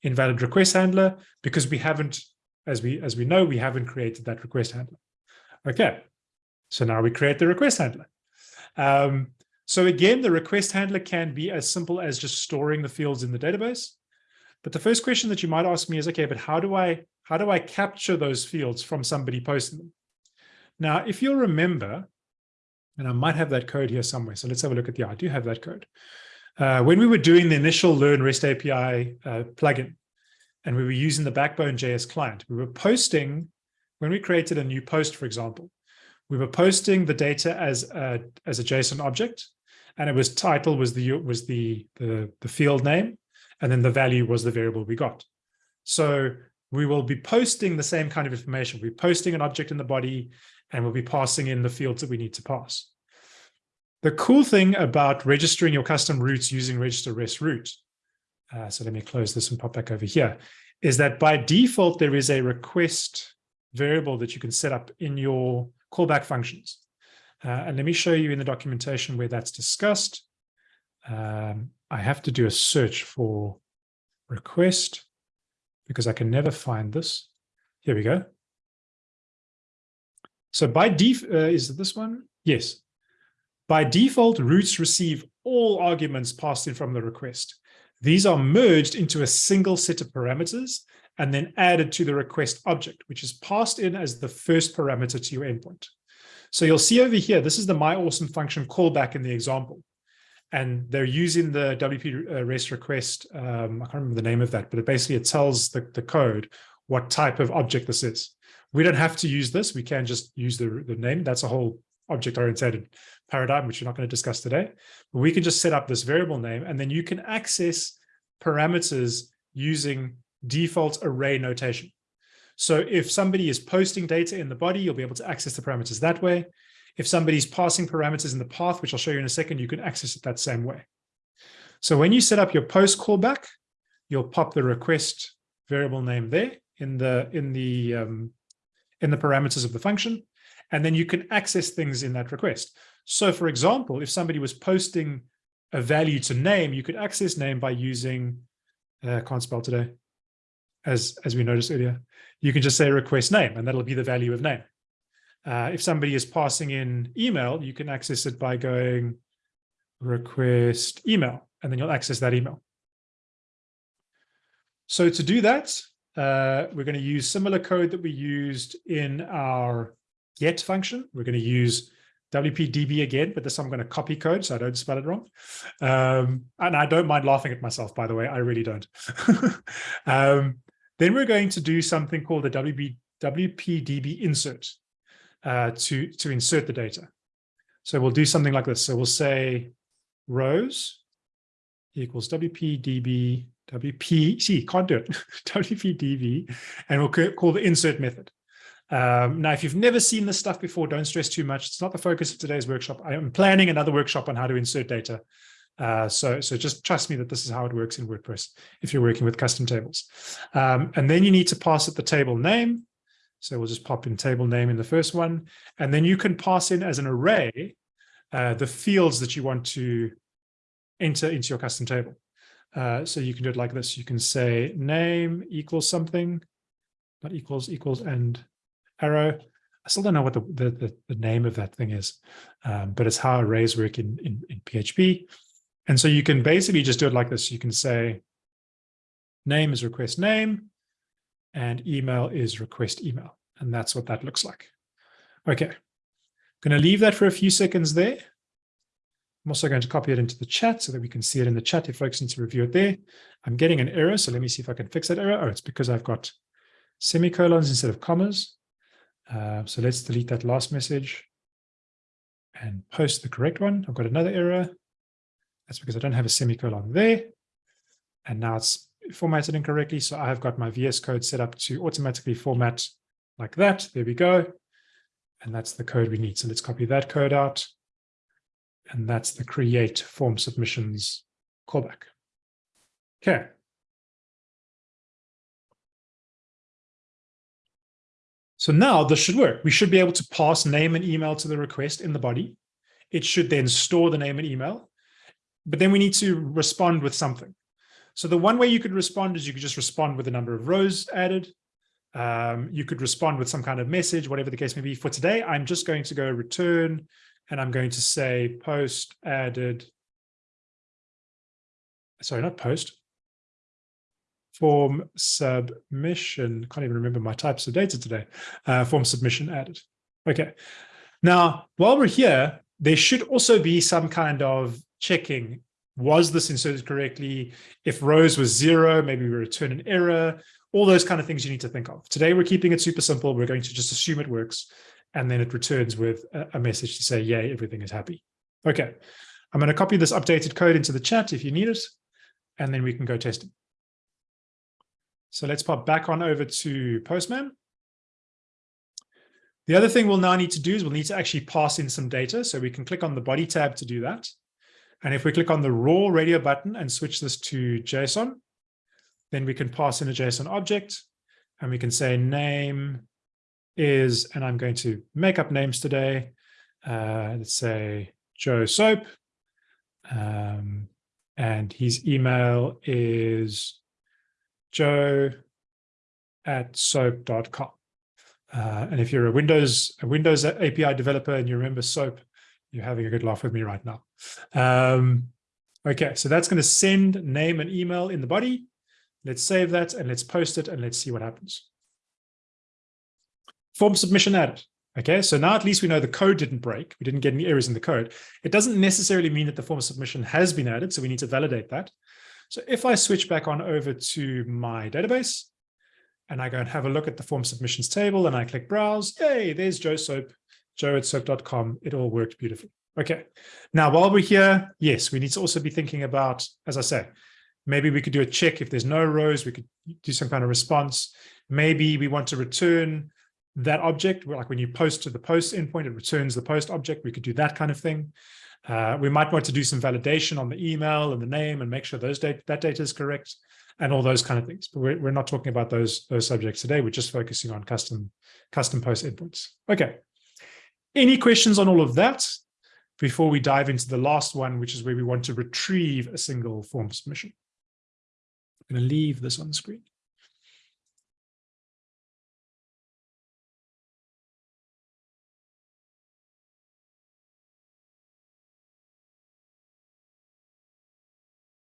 A: Invalid request handler, because we haven't, as we as we know, we haven't created that request handler. Okay, so now we create the request handler. Um, so again, the request handler can be as simple as just storing the fields in the database. But the first question that you might ask me is, okay, but how do I how do I capture those fields from somebody posting them? Now, if you'll remember, and I might have that code here somewhere. So let's have a look at the, I do have that code. Uh, when we were doing the initial Learn REST API uh, plugin, and we were using the Backbone JS client, we were posting when we created a new post, for example, we were posting the data as a, as a JSON object, and it was title was the was the, the the field name, and then the value was the variable we got. So we will be posting the same kind of information. We're posting an object in the body, and we'll be passing in the fields that we need to pass. The cool thing about registering your custom routes using register rest route, uh, so let me close this and pop back over here, is that by default, there is a request variable that you can set up in your callback functions. Uh, and let me show you in the documentation where that's discussed. Um, I have to do a search for request because I can never find this. Here we go. So by def, uh, is it this one? Yes. By default, routes receive all arguments passed in from the request. These are merged into a single set of parameters and then added to the request object, which is passed in as the first parameter to your endpoint. So you'll see over here, this is the my awesome function callback in the example. And they're using the WP uh, REST request. Um, I can't remember the name of that, but it basically it tells the, the code what type of object this is. We don't have to use this. We can just use the, the name. That's a whole object-oriented paradigm, which we're not going to discuss today. But we can just set up this variable name, and then you can access parameters using default array notation. So if somebody is posting data in the body, you'll be able to access the parameters that way. If somebody's passing parameters in the path, which I'll show you in a second, you can access it that same way. So when you set up your post callback, you'll pop the request variable name there in the in the um, in the parameters of the function, and then you can access things in that request. So for example, if somebody was posting a value to name, you could access name by using, uh, can't spell today, as, as we noticed earlier, you can just say request name, and that'll be the value of name. Uh, if somebody is passing in email, you can access it by going request email, and then you'll access that email. So to do that, uh, we're going to use similar code that we used in our get function. We're going to use WPDB again, but this I'm going to copy code so I don't spell it wrong. Um, and I don't mind laughing at myself, by the way, I really don't. um, then we're going to do something called the WP, WPDB insert uh, to, to insert the data. So we'll do something like this. So we'll say rows equals WPDB, WPC, can't do it, WPDB, and we'll call the insert method. Um, now, if you've never seen this stuff before, don't stress too much. It's not the focus of today's workshop. I am planning another workshop on how to insert data uh, so, so just trust me that this is how it works in WordPress if you're working with custom tables. Um, and then you need to pass it the table name. So we'll just pop in table name in the first one. And then you can pass in as an array uh, the fields that you want to enter into your custom table. Uh, so you can do it like this. You can say name equals something, not equals, equals, and arrow. I still don't know what the, the, the, the name of that thing is, um, but it's how arrays work in, in, in PHP. And so you can basically just do it like this. You can say name is request name and email is request email. And that's what that looks like. Okay, I'm going to leave that for a few seconds there. I'm also going to copy it into the chat so that we can see it in the chat if folks need to review it there. I'm getting an error, so let me see if I can fix that error. Oh, it's because I've got semicolons instead of commas. Uh, so let's delete that last message and post the correct one. I've got another error. That's because I don't have a semicolon there. And now it's formatted incorrectly. So I have got my VS Code set up to automatically format like that. There we go. And that's the code we need. So let's copy that code out. And that's the create form submissions callback. Okay. So now this should work. We should be able to pass name and email to the request in the body. It should then store the name and email but then we need to respond with something. So the one way you could respond is you could just respond with a number of rows added. Um, you could respond with some kind of message, whatever the case may be. For today, I'm just going to go return and I'm going to say post added. Sorry, not post. Form submission. Can't even remember my types of data today. Uh, form submission added. Okay. Now, while we're here, there should also be some kind of checking, was this inserted correctly? If rows was zero, maybe we return an error, all those kind of things you need to think of. Today, we're keeping it super simple. We're going to just assume it works. And then it returns with a, message to say, yay, everything is happy. Okay. I'm going to copy this updated code into the chat if you need it, and then we can go test it. So let's pop back on over to Postman. The other thing we'll now need to do is we'll need to actually pass in some data. So we can click on the body tab to do that. And if we click on the raw radio button and switch this to JSON, then we can pass in a JSON object and we can say name is, and I'm going to make up names today. Uh, let's say Joe Soap. Um, and his email is joe at soap.com. Uh, and if you're a Windows a Windows API developer and you remember SOAP, you're having a good laugh with me right now. Um, okay, so that's going to send name and email in the body. Let's save that and let's post it and let's see what happens. Form submission added. Okay, so now at least we know the code didn't break. We didn't get any errors in the code. It doesn't necessarily mean that the form submission has been added, so we need to validate that. So if I switch back on over to my database, and I go and have a look at the form submissions table and I click browse, yay, there's Joe Soap, joe It all worked beautifully. Okay. Now, while we're here, yes, we need to also be thinking about, as I say, maybe we could do a check if there's no rows, we could do some kind of response. Maybe we want to return that object, like when you post to the post endpoint, it returns the post object. We could do that kind of thing. Uh, we might want to do some validation on the email and the name and make sure those that data is correct and all those kind of things. But we're, we're not talking about those, those subjects today. We're just focusing on custom, custom post endpoints. Okay. Any questions on all of that before we dive into the last one, which is where we want to retrieve a single form submission? I'm going to leave this on the screen.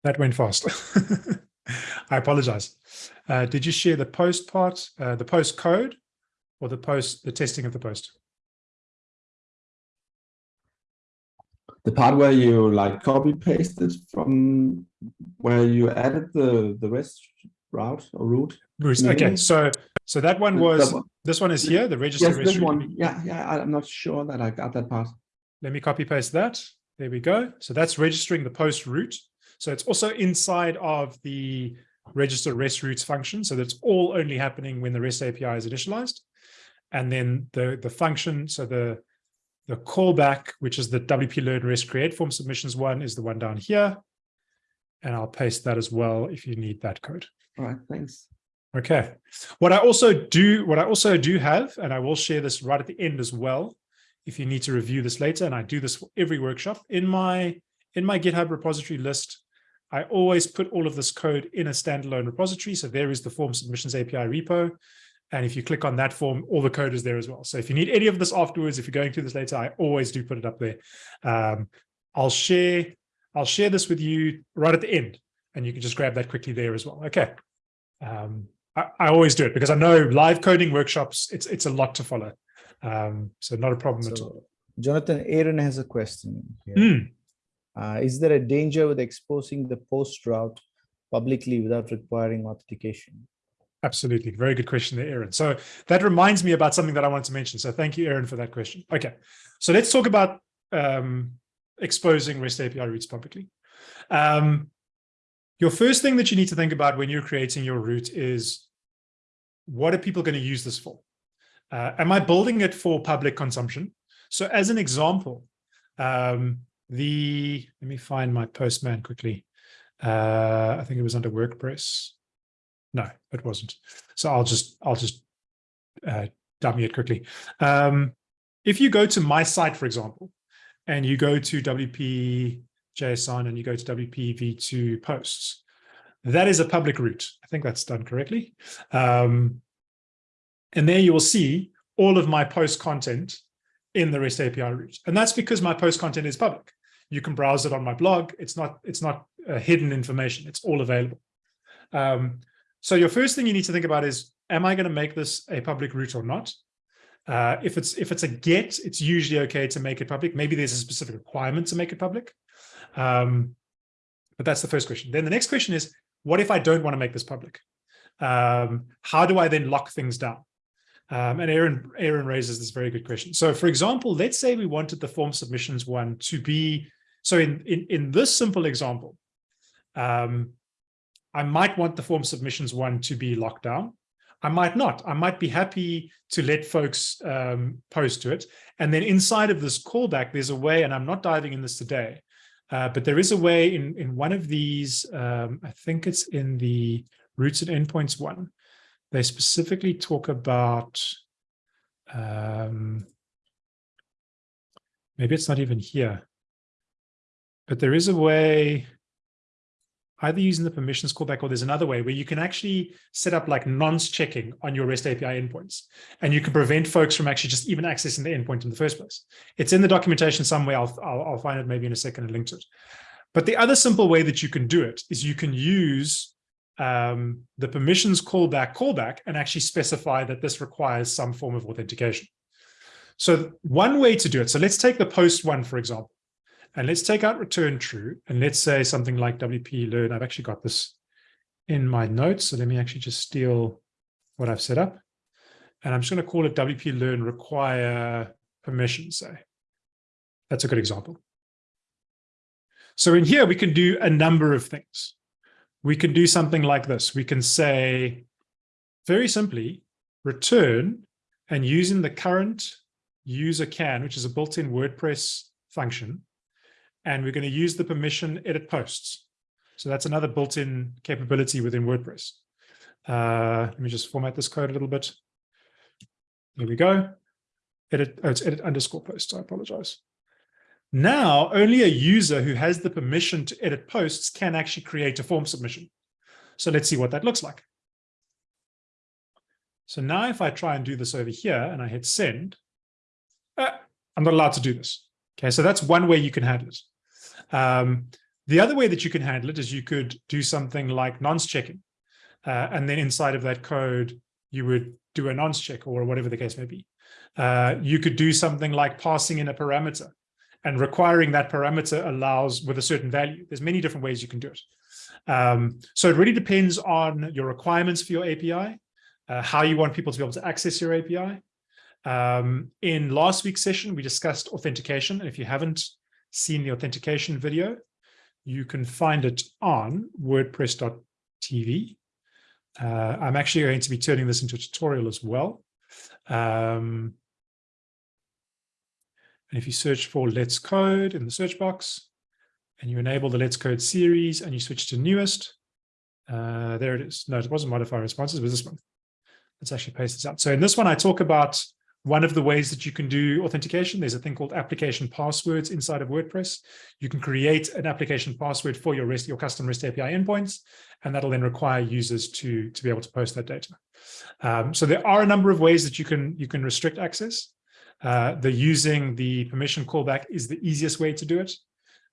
A: That went fast. I apologize. Uh, did you share the post part, uh, the post code, or the post, the testing of the post?
C: The part where you like copy pasted from where you added the the rest route or route.
A: Okay, so so that one was this one is here. The register.
C: Yes, this one. Yeah, yeah. I'm not sure that I got that part.
A: Let me copy paste that. There we go. So that's registering the post route. So it's also inside of the register REST routes function. So that's all only happening when the REST API is initialized. And then the, the function, so the, the callback, which is the WP learn REST create form submissions one is the one down here. And I'll paste that as well if you need that code.
C: All right, thanks.
A: Okay. What I also do, what I also do have, and I will share this right at the end as well, if you need to review this later, and I do this for every workshop, in my in my GitHub repository list, I always put all of this code in a standalone repository. So there is the form submissions API repo. And if you click on that form, all the code is there as well. So if you need any of this afterwards, if you're going through this later, I always do put it up there. Um, I'll share, I'll share this with you right at the end, and you can just grab that quickly there as well. Okay. Um, I, I, always do it because I know live coding workshops, it's it's a lot to follow. Um, so not a problem so, at all.
B: Jonathan, Aaron has a question.
A: Here. Mm.
B: Uh, is there a danger with exposing the post route publicly without requiring authentication?
A: Absolutely. Very good question there, Aaron. So that reminds me about something that I wanted to mention. So thank you, Aaron, for that question. Okay. So let's talk about um, exposing REST API routes publicly. Um, your first thing that you need to think about when you're creating your route is what are people going to use this for? Uh, am I building it for public consumption? So as an example, um, the, let me find my postman quickly. Uh, I think it was under WordPress. No, it wasn't. So I'll just, I'll just uh, dummy it quickly. Um, if you go to my site, for example, and you go to WP JSON and you go to WP V2 posts, that is a public route. I think that's done correctly. Um, and there you will see all of my post content in the REST API route. And that's because my post content is public you can browse it on my blog. It's not, it's not uh, hidden information. It's all available. Um, so your first thing you need to think about is, am I going to make this a public route or not? Uh, if it's if it's a get, it's usually okay to make it public. Maybe there's a specific requirement to make it public. Um, but that's the first question. Then the next question is, what if I don't want to make this public? Um, how do I then lock things down? Um, and Aaron, Aaron raises this very good question. So for example, let's say we wanted the form submissions one to be So in, in, in this simple example, um, I might want the form submissions one to be locked down. I might not. I might be happy to let folks um, post to it. And then inside of this callback, there's a way, and I'm not diving in this today, uh, but there is a way in, in one of these, um, I think it's in the routes and endpoints one, they specifically talk about, um, maybe it's not even here, but there is a way, either using the permissions callback or there's another way where you can actually set up like nonce checking on your REST API endpoints. And you can prevent folks from actually just even accessing the endpoint in the first place. It's in the documentation somewhere. I'll, I'll, I'll find it maybe in a second and link to it. But the other simple way that you can do it is you can use um, the permissions callback callback and actually specify that this requires some form of authentication. So one way to do it, so let's take the post one, for example. And let's take out return true. And let's say something like WP learn. I've actually got this in my notes. So let me actually just steal what I've set up. And I'm just going to call it WP learn require permission, say. That's a good example. So in here, we can do a number of things. We can do something like this. We can say, very simply, return, and using the current user can, which is a built-in WordPress function, and we're going to use the permission edit posts. So that's another built-in capability within WordPress. Uh, let me just format this code a little bit. There we go. Edit, oh, it's edit underscore posts. I apologize. Now, only a user who has the permission to edit posts can actually create a form submission. So let's see what that looks like. So now if I try and do this over here and I hit send, uh, I'm not allowed to do this. Okay, so that's one way you can handle it. Um, the other way that you can handle it is you could do something like nonce checking. Uh, and then inside of that code, you would do a nonce check or whatever the case may be. Uh, you could do something like passing in a parameter and requiring that parameter allows with a certain value. There's many different ways you can do it. Um, so it really depends on your requirements for your API, uh, how you want people to be able to access your API. Um, in last week's session, we discussed authentication. And if you haven't seen the authentication video, you can find it on wordpress.tv. Uh, I'm actually going to be turning this into a tutorial as well. Um, and if you search for Let's Code in the search box, and you enable the Let's Code series, and you switch to newest, uh, there it is. No, it wasn't modify responses, it was this one. Let's actually paste this out. So in this one, I talk about one of the ways that you can do authentication, there's a thing called application passwords inside of WordPress. You can create an application password for your REST, your custom REST API endpoints, and that'll then require users to, to be able to post that data. Um, so there are a number of ways that you can, you can restrict access. Uh, the using the permission callback is the easiest way to do it.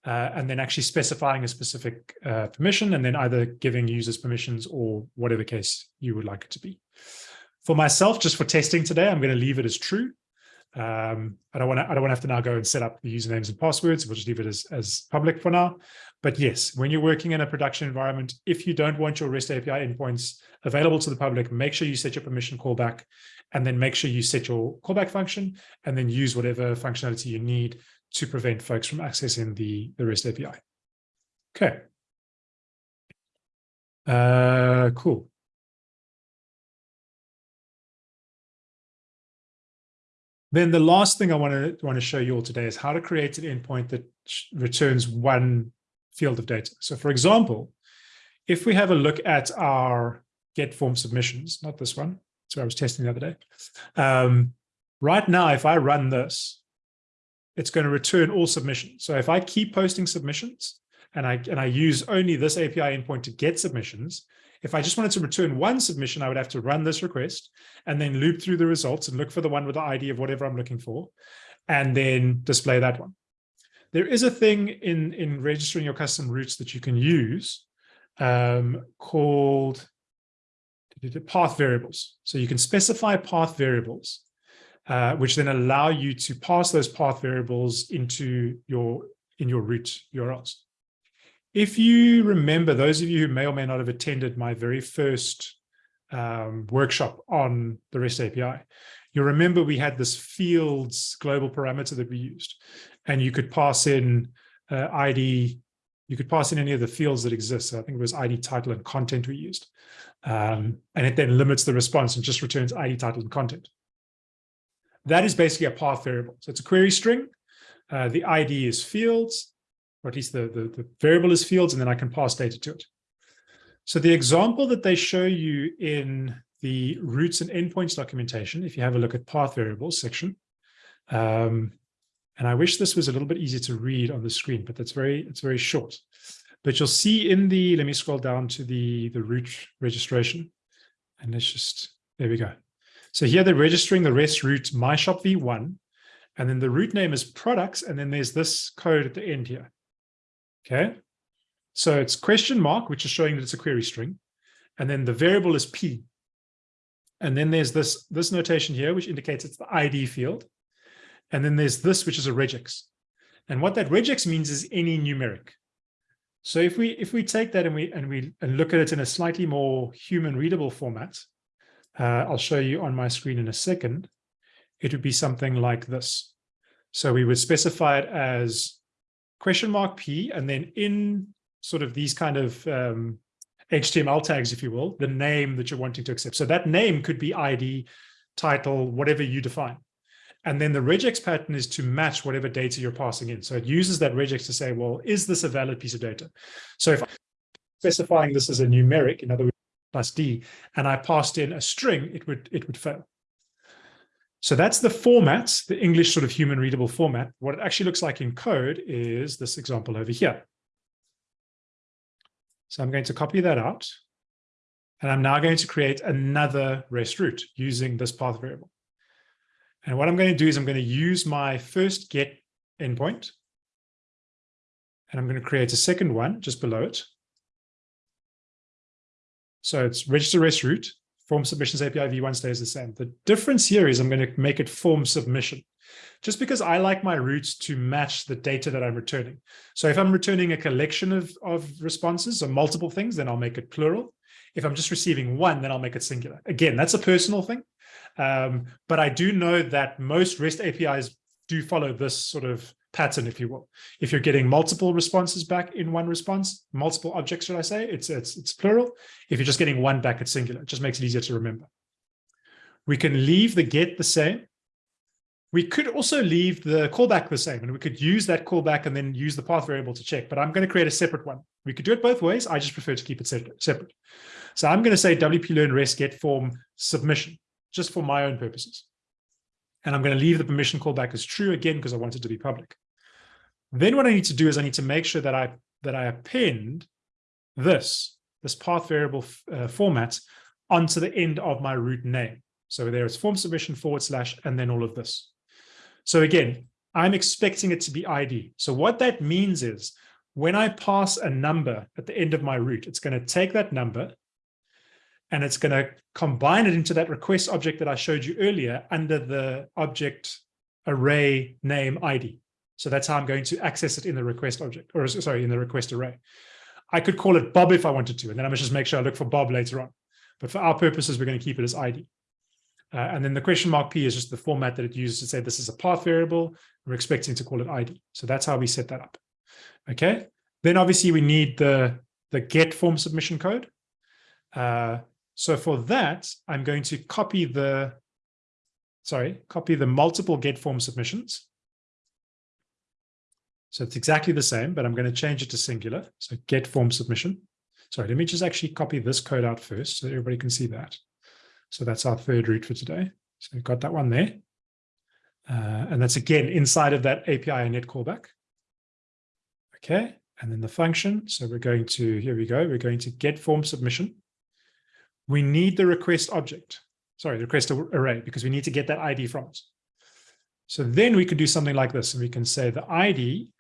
A: Uh, and then actually specifying a specific uh, permission and then either giving users permissions or whatever case you would like it to be. For myself, just for testing today, I'm going to leave it as true. Um, I don't want to. I don't want to have to now go and set up the usernames and passwords. We'll just leave it as as public for now. But yes, when you're working in a production environment, if you don't want your REST API endpoints available to the public, make sure you set your permission callback, and then make sure you set your callback function, and then use whatever functionality you need to prevent folks from accessing the the REST API. Okay. Uh, cool. Then the last thing I want to want to show you all today is how to create an endpoint that returns one field of data. So for example, if we have a look at our get form submissions, not this one, so I was testing the other day. Um, right now, if I run this, it's going to return all submissions. So if I keep posting submissions and I and I use only this API endpoint to get submissions, if I just wanted to return one submission, I would have to run this request and then loop through the results and look for the one with the ID of whatever I'm looking for, and then display that one. There is a thing in, in registering your custom routes that you can use um, called path variables. So you can specify path variables, uh, which then allow you to pass those path variables into your in your route URLs. If you remember, those of you who may or may not have attended my very first um, workshop on the REST API, you remember we had this fields global parameter that we used, and you could pass in uh, ID. You could pass in any of the fields that exist. So I think it was ID title and content we used. Um, and it then limits the response and just returns ID title and content. That is basically a path variable. So it's a query string. Uh, the ID is fields, or at least the, the, the variable is fields, and then I can pass data to it. So the example that they show you in the routes and endpoints documentation, if you have a look at path variables section, um, and I wish this was a little bit easier to read on the screen, but that's very, it's very short. But you'll see in the, let me scroll down to the, the route registration. And let's just, there we go. So here they're registering the REST route my shop v1, and then the route name is products, and then there's this code at the end here. Okay. So it's question mark, which is showing that it's a query string. And then the variable is P. And then there's this, this notation here, which indicates it's the ID field. And then there's this, which is a regex. And what that regex means is any numeric. So if we if we take that and we and we and look at it in a slightly more human readable format, uh, I'll show you on my screen in a second. It would be something like this. So we would specify it as question mark p, and then in sort of these kind of um, HTML tags, if you will, the name that you're wanting to accept. So that name could be ID, title, whatever you define. And then the regex pattern is to match whatever data you're passing in. So it uses that regex to say, well, is this a valid piece of data? So if I'm specifying this as a numeric, in other words, plus D, and I passed in a string, it would, it would fail. So that's the format, the English sort of human readable format. What it actually looks like in code is this example over here. So I'm going to copy that out. And I'm now going to create another REST route using this path variable. And what I'm going to do is I'm going to use my first get endpoint. And I'm going to create a second one just below it. So it's register REST route, form submissions API v1 stays the same. The difference here is I'm going to make it form submission just because I like my routes to match the data that I'm returning. So if I'm returning a collection of, of responses or multiple things, then I'll make it plural. If I'm just receiving one, then I'll make it singular. Again, that's a personal thing. Um, but I do know that most REST APIs do follow this sort of pattern, if you will. If you're getting multiple responses back in one response, multiple objects, should I say, it's, it's, it's plural. If you're just getting one back, it's singular. It just makes it easier to remember. We can leave the get the same. We could also leave the callback the same, and we could use that callback and then use the path variable to check, but I'm going to create a separate one. We could do it both ways. I just prefer to keep it separate. So I'm going to say WP learn rest get form submission, just for my own purposes. And I'm going to leave the permission callback as true again, because I want it to be public. Then what I need to do is I need to make sure that I that I append this, this path variable uh, format onto the end of my route name. So there is form submission forward slash, and then all of this. So again, I'm expecting it to be ID. So what that means is when I pass a number at the end of my route, it's going to take that number and it's going to combine it into that request object that I showed you earlier under the object array name ID. So that's how I'm going to access it in the request object, or sorry, in the request array. I could call it Bob if I wanted to, and then I must just make sure I look for Bob later on. But for our purposes, we're going to keep it as ID. Uh, and then the question mark P is just the format that it uses to say this is a path variable. We're expecting to call it ID. So that's how we set that up. Okay. Then obviously we need the, the get form submission code. Uh, so for that, I'm going to copy the, sorry, copy the multiple get form submissions. So it's exactly the same, but I'm going to change it to singular. So get form submission. Sorry, let me just actually copy this code out first so everybody can see that. So that's our third route for today. So we've got that one there. Uh, and that's again inside of that API init callback. Okay, and then the function. So we're going to, here we go, we're going to get form submission. We need the request object, sorry, the request array, because we need to get that ID from it. So then we could do something like this, and we can say the ID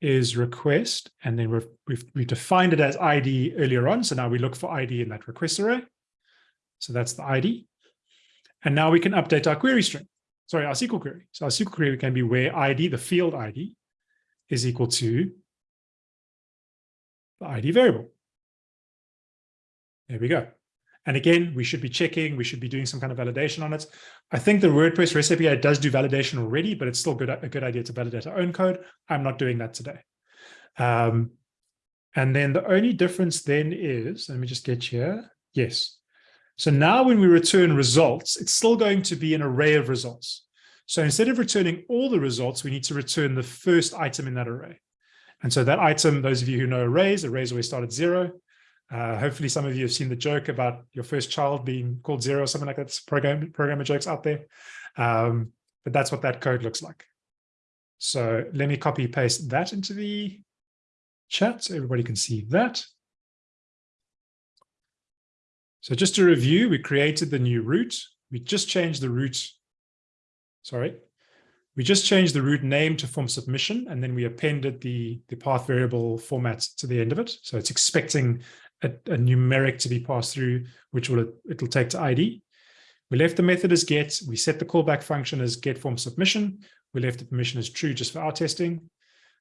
A: is request, and then we've, we've, we've defined it as ID earlier on. So now we look for ID in that request array. So that's the ID. And now we can update our query string. Sorry, our SQL query. So our SQL query can be where ID, the field ID, is equal to the ID variable. There we go. And again, we should be checking, we should be doing some kind of validation on it. I think the WordPress REST API does do validation already, but it's still good, a good idea to validate our own code. I'm not doing that today. Um, and then the only difference then is, let me just get here. Yes. So now when we return results, it's still going to be an array of results. So instead of returning all the results, we need to return the first item in that array. And so that item, those of you who know arrays, arrays always start at zero. Uh, hopefully some of you have seen the joke about your first child being called zero or something like that. Program, programmer jokes out there. Um, but that's what that code looks like. So let me copy paste that into the chat so everybody can see that. So just to review, we created the new route. We just changed the route. Sorry. We just changed the route name to form submission, and then we appended the, the path variable format to the end of it. So it's expecting a, a numeric to be passed through, which will it'll take to ID. We left the method as get. We set the callback function as get form submission. We left the permission as true just for our testing.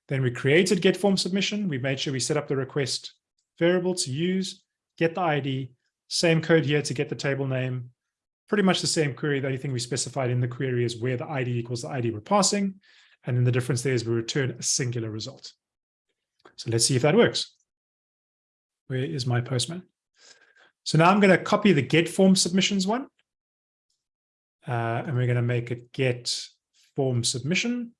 A: Then we created get form submission. We made sure we set up the request variable to use, get the ID, same code here to get the table name, pretty much the same query. The only thing we specified in the query is where the ID equals the ID we're passing. And then the difference there is we return a singular result. So let's see if that works. Where is my postman? So now I'm going to copy the get form submissions one. Uh, and we're going to make it get form submission.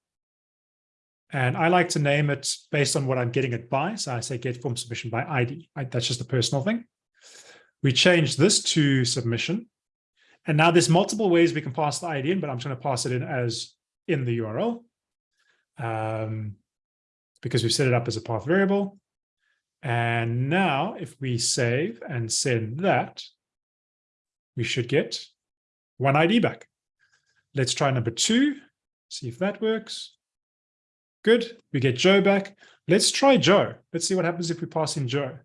A: And I like to name it based on what I'm getting it by. So I say get form submission by ID. I, that's just a personal thing. We change this to submission. And now there's multiple ways we can pass the ID in, but I'm just going to pass it in as in the URL um, because we've set it up as a path variable. And now if we save and send that, we should get one ID back. Let's try number two, see if that works. Good, we get Joe back. Let's try Joe. Let's see what happens if we pass in Joe.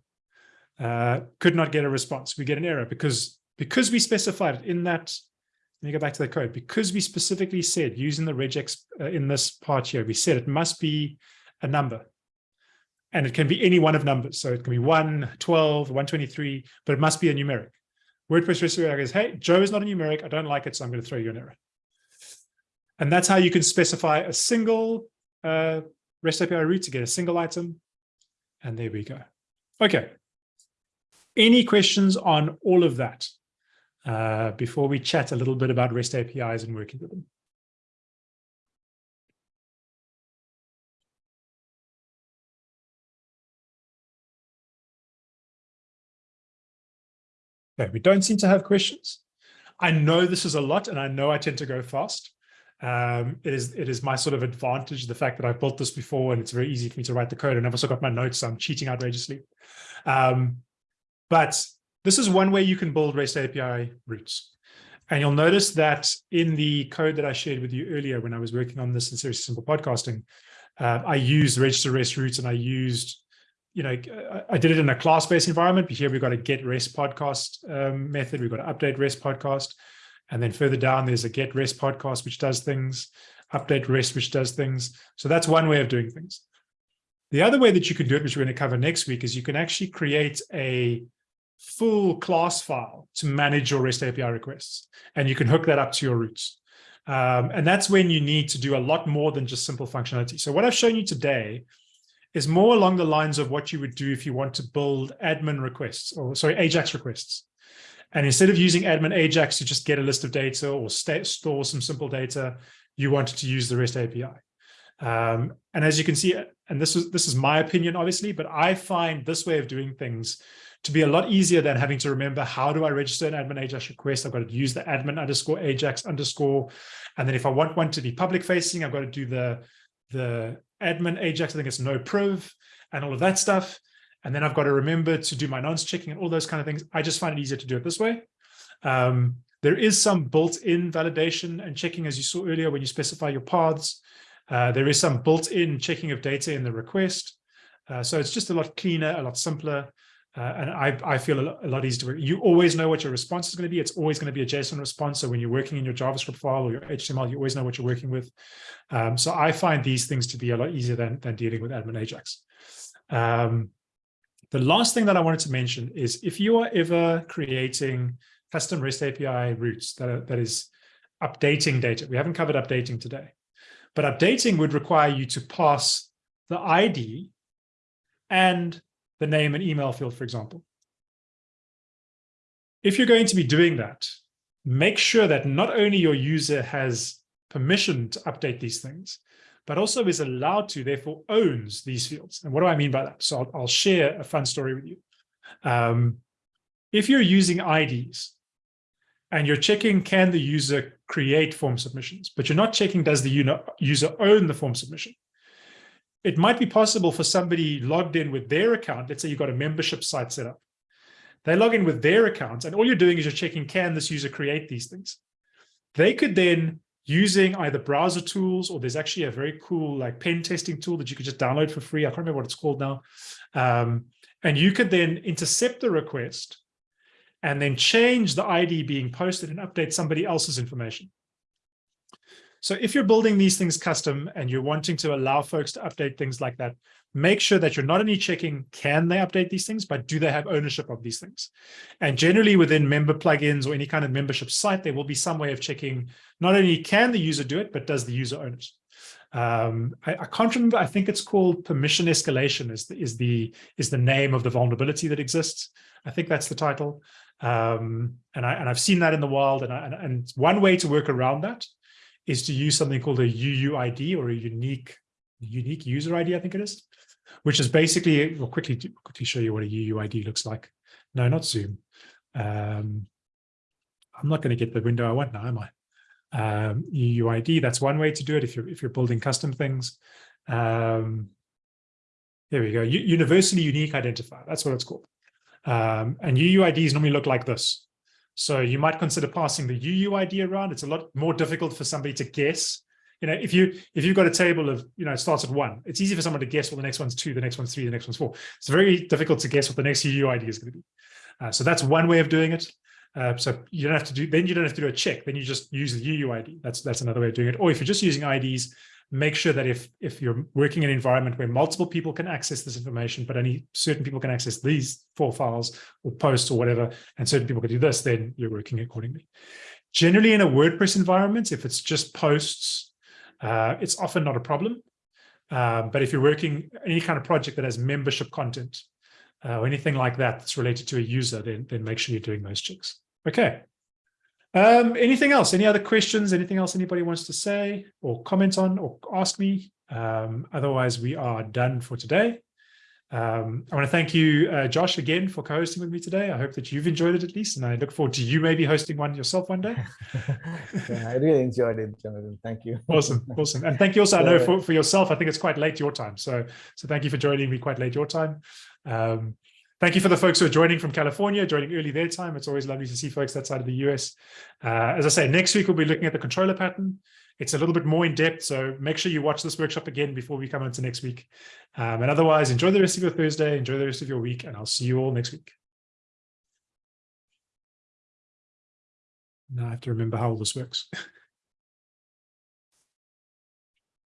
A: Uh, could not get a response. We get an error because, because we specified it in that, let me go back to the code, because we specifically said using the regex uh, in this part here, we said it must be a number. And it can be any one of numbers. So it can be 1, 12, 123, but it must be a numeric. WordPress REST API goes, hey, Joe is not a numeric. I don't like it, so I'm going to throw you an error. And that's how you can specify a single uh, REST API route to get a single item. And there we go. Okay. Any questions on all of that uh, before we chat a little bit about REST APIs and working with them? Okay, we don't seem to have questions. I know this is a lot and I know I tend to go fast. Um, it is it is my sort of advantage, the fact that I've built this before and it's very easy for me to write the code. And I've also got my notes, so I'm cheating outrageously. Um, but this is one way you can build REST API routes. And you'll notice that in the code that I shared with you earlier when I was working on this in Seriously Simple Podcasting, uh, I used register REST routes and I used, you know, I did it in a class-based environment, but here we've got a get REST podcast um, method. We've got an update REST podcast. And then further down, there's a get rest podcast, which does things, update rest, which does things. So that's one way of doing things. The other way that you can do it, which we're going to cover next week, is you can actually create a full class file to manage your REST API requests. And you can hook that up to your routes. Um, and that's when you need to do a lot more than just simple functionality. So what I've shown you today is more along the lines of what you would do if you want to build admin requests or sorry, Ajax requests. And instead of using admin Ajax to just get a list of data or store some simple data, you wanted to use the REST API. Um, and as you can see, and this is this is my opinion, obviously, but I find this way of doing things to be a lot easier than having to remember how do I register an admin Ajax request? I've got to use the admin underscore Ajax underscore. And then if I want one to be public facing, I've got to do the, the admin Ajax, I think it's no priv and all of that stuff. And then I've got to remember to do my nonce checking and all those kind of things. I just find it easier to do it this way. Um, there is some built-in validation and checking, as you saw earlier, when you specify your paths. Uh, there is some built-in checking of data in the request. Uh, so it's just a lot cleaner, a lot simpler. Uh, and I, I feel a lot, a lot, easier. You always know what your response is going to be. It's always going to be a JSON response. So when you're working in your JavaScript file or your HTML, you always know what you're working with. Um, so I find these things to be a lot easier than, than dealing with admin Ajax. Um, The last thing that I wanted to mention is if you are ever creating custom REST API routes that, are, that is updating data, we haven't covered updating today, but updating would require you to pass the ID and the name and email field, for example. If you're going to be doing that, make sure that not only your user has permission to update these things, but also is allowed to, therefore owns these fields. And what do I mean by that? So I'll, I'll share a fun story with you. Um, if you're using IDs and you're checking, can the user create form submissions, but you're not checking, does the user own the form submission? It might be possible for somebody logged in with their account. Let's say you've got a membership site set up. They log in with their account and all you're doing is you're checking, can this user create these things? They could then using either browser tools or there's actually a very cool like pen testing tool that you could just download for free. I can't remember what it's called now. Um, and you could then intercept the request and then change the ID being posted and update somebody else's information. So if you're building these things custom and you're wanting to allow folks to update things like that, make sure that you're not only checking, can they update these things, but do they have ownership of these things? And generally within member plugins or any kind of membership site, there will be some way of checking, not only can the user do it, but does the user own it? Um, I, I, can't remember. I think it's called permission escalation is the, is the is the name of the vulnerability that exists. I think that's the title. Um, and I and I've seen that in the wild. And, I, and and one way to work around that is to use something called a UUID or a unique unique user ID, I think it is, which is basically, we'll quickly, quickly show you what a UUID looks like. No, not Zoom. Um, I'm not going to get the window I want now, am I? Um, UUID, that's one way to do it if you're, if you're building custom things. Um, there we go, U universally unique identifier, that's what it's called. Um, and UUIDs normally look like this. So you might consider passing the UUID around. It's a lot more difficult for somebody to guess. You know, if you if you've got a table of, you know, it starts at one, it's easy for someone to guess what the next one's two, the next one's three, the next one's four. It's very difficult to guess what the next UUID is going to be. Uh, so that's one way of doing it. Uh, so you don't have to do, then you don't have to do a check. Then you just use the UUID. That's that's another way of doing it. Or if you're just using IDs, make sure that if if you're working in an environment where multiple people can access this information, but only certain people can access these four files or posts or whatever, and certain people can do this, then you're working accordingly. Generally in a WordPress environment, if it's just posts, uh, it's often not a problem. Um, but if you're working any kind of project that has membership content uh, or anything like that that's related to a user, then, then make sure you're doing those checks. Okay. Um, anything else? Any other questions? Anything else anybody wants to say or comment on or ask me? Um, otherwise, we are done for today. Um, I want to thank you, uh, Josh, again for co-hosting with me today. I hope that you've enjoyed it at least, and I look forward to you maybe hosting one yourself one day.
B: yeah, I really enjoyed it, Jonathan. Thank you.
A: awesome, awesome, and thank you also. I know for, for yourself, I think it's quite late your time, so so thank you for joining me quite late your time. Um, Thank you for the folks who are joining from California, joining early their time. It's always lovely to see folks that side of the US. Uh, as I say, next week we'll be looking at the controller pattern. It's a little bit more in depth, so make sure you watch this workshop again before we come into next week. Um, and otherwise, enjoy the rest of your Thursday, enjoy the rest of your week, and I'll see you all next week. Now I have to remember how all this works.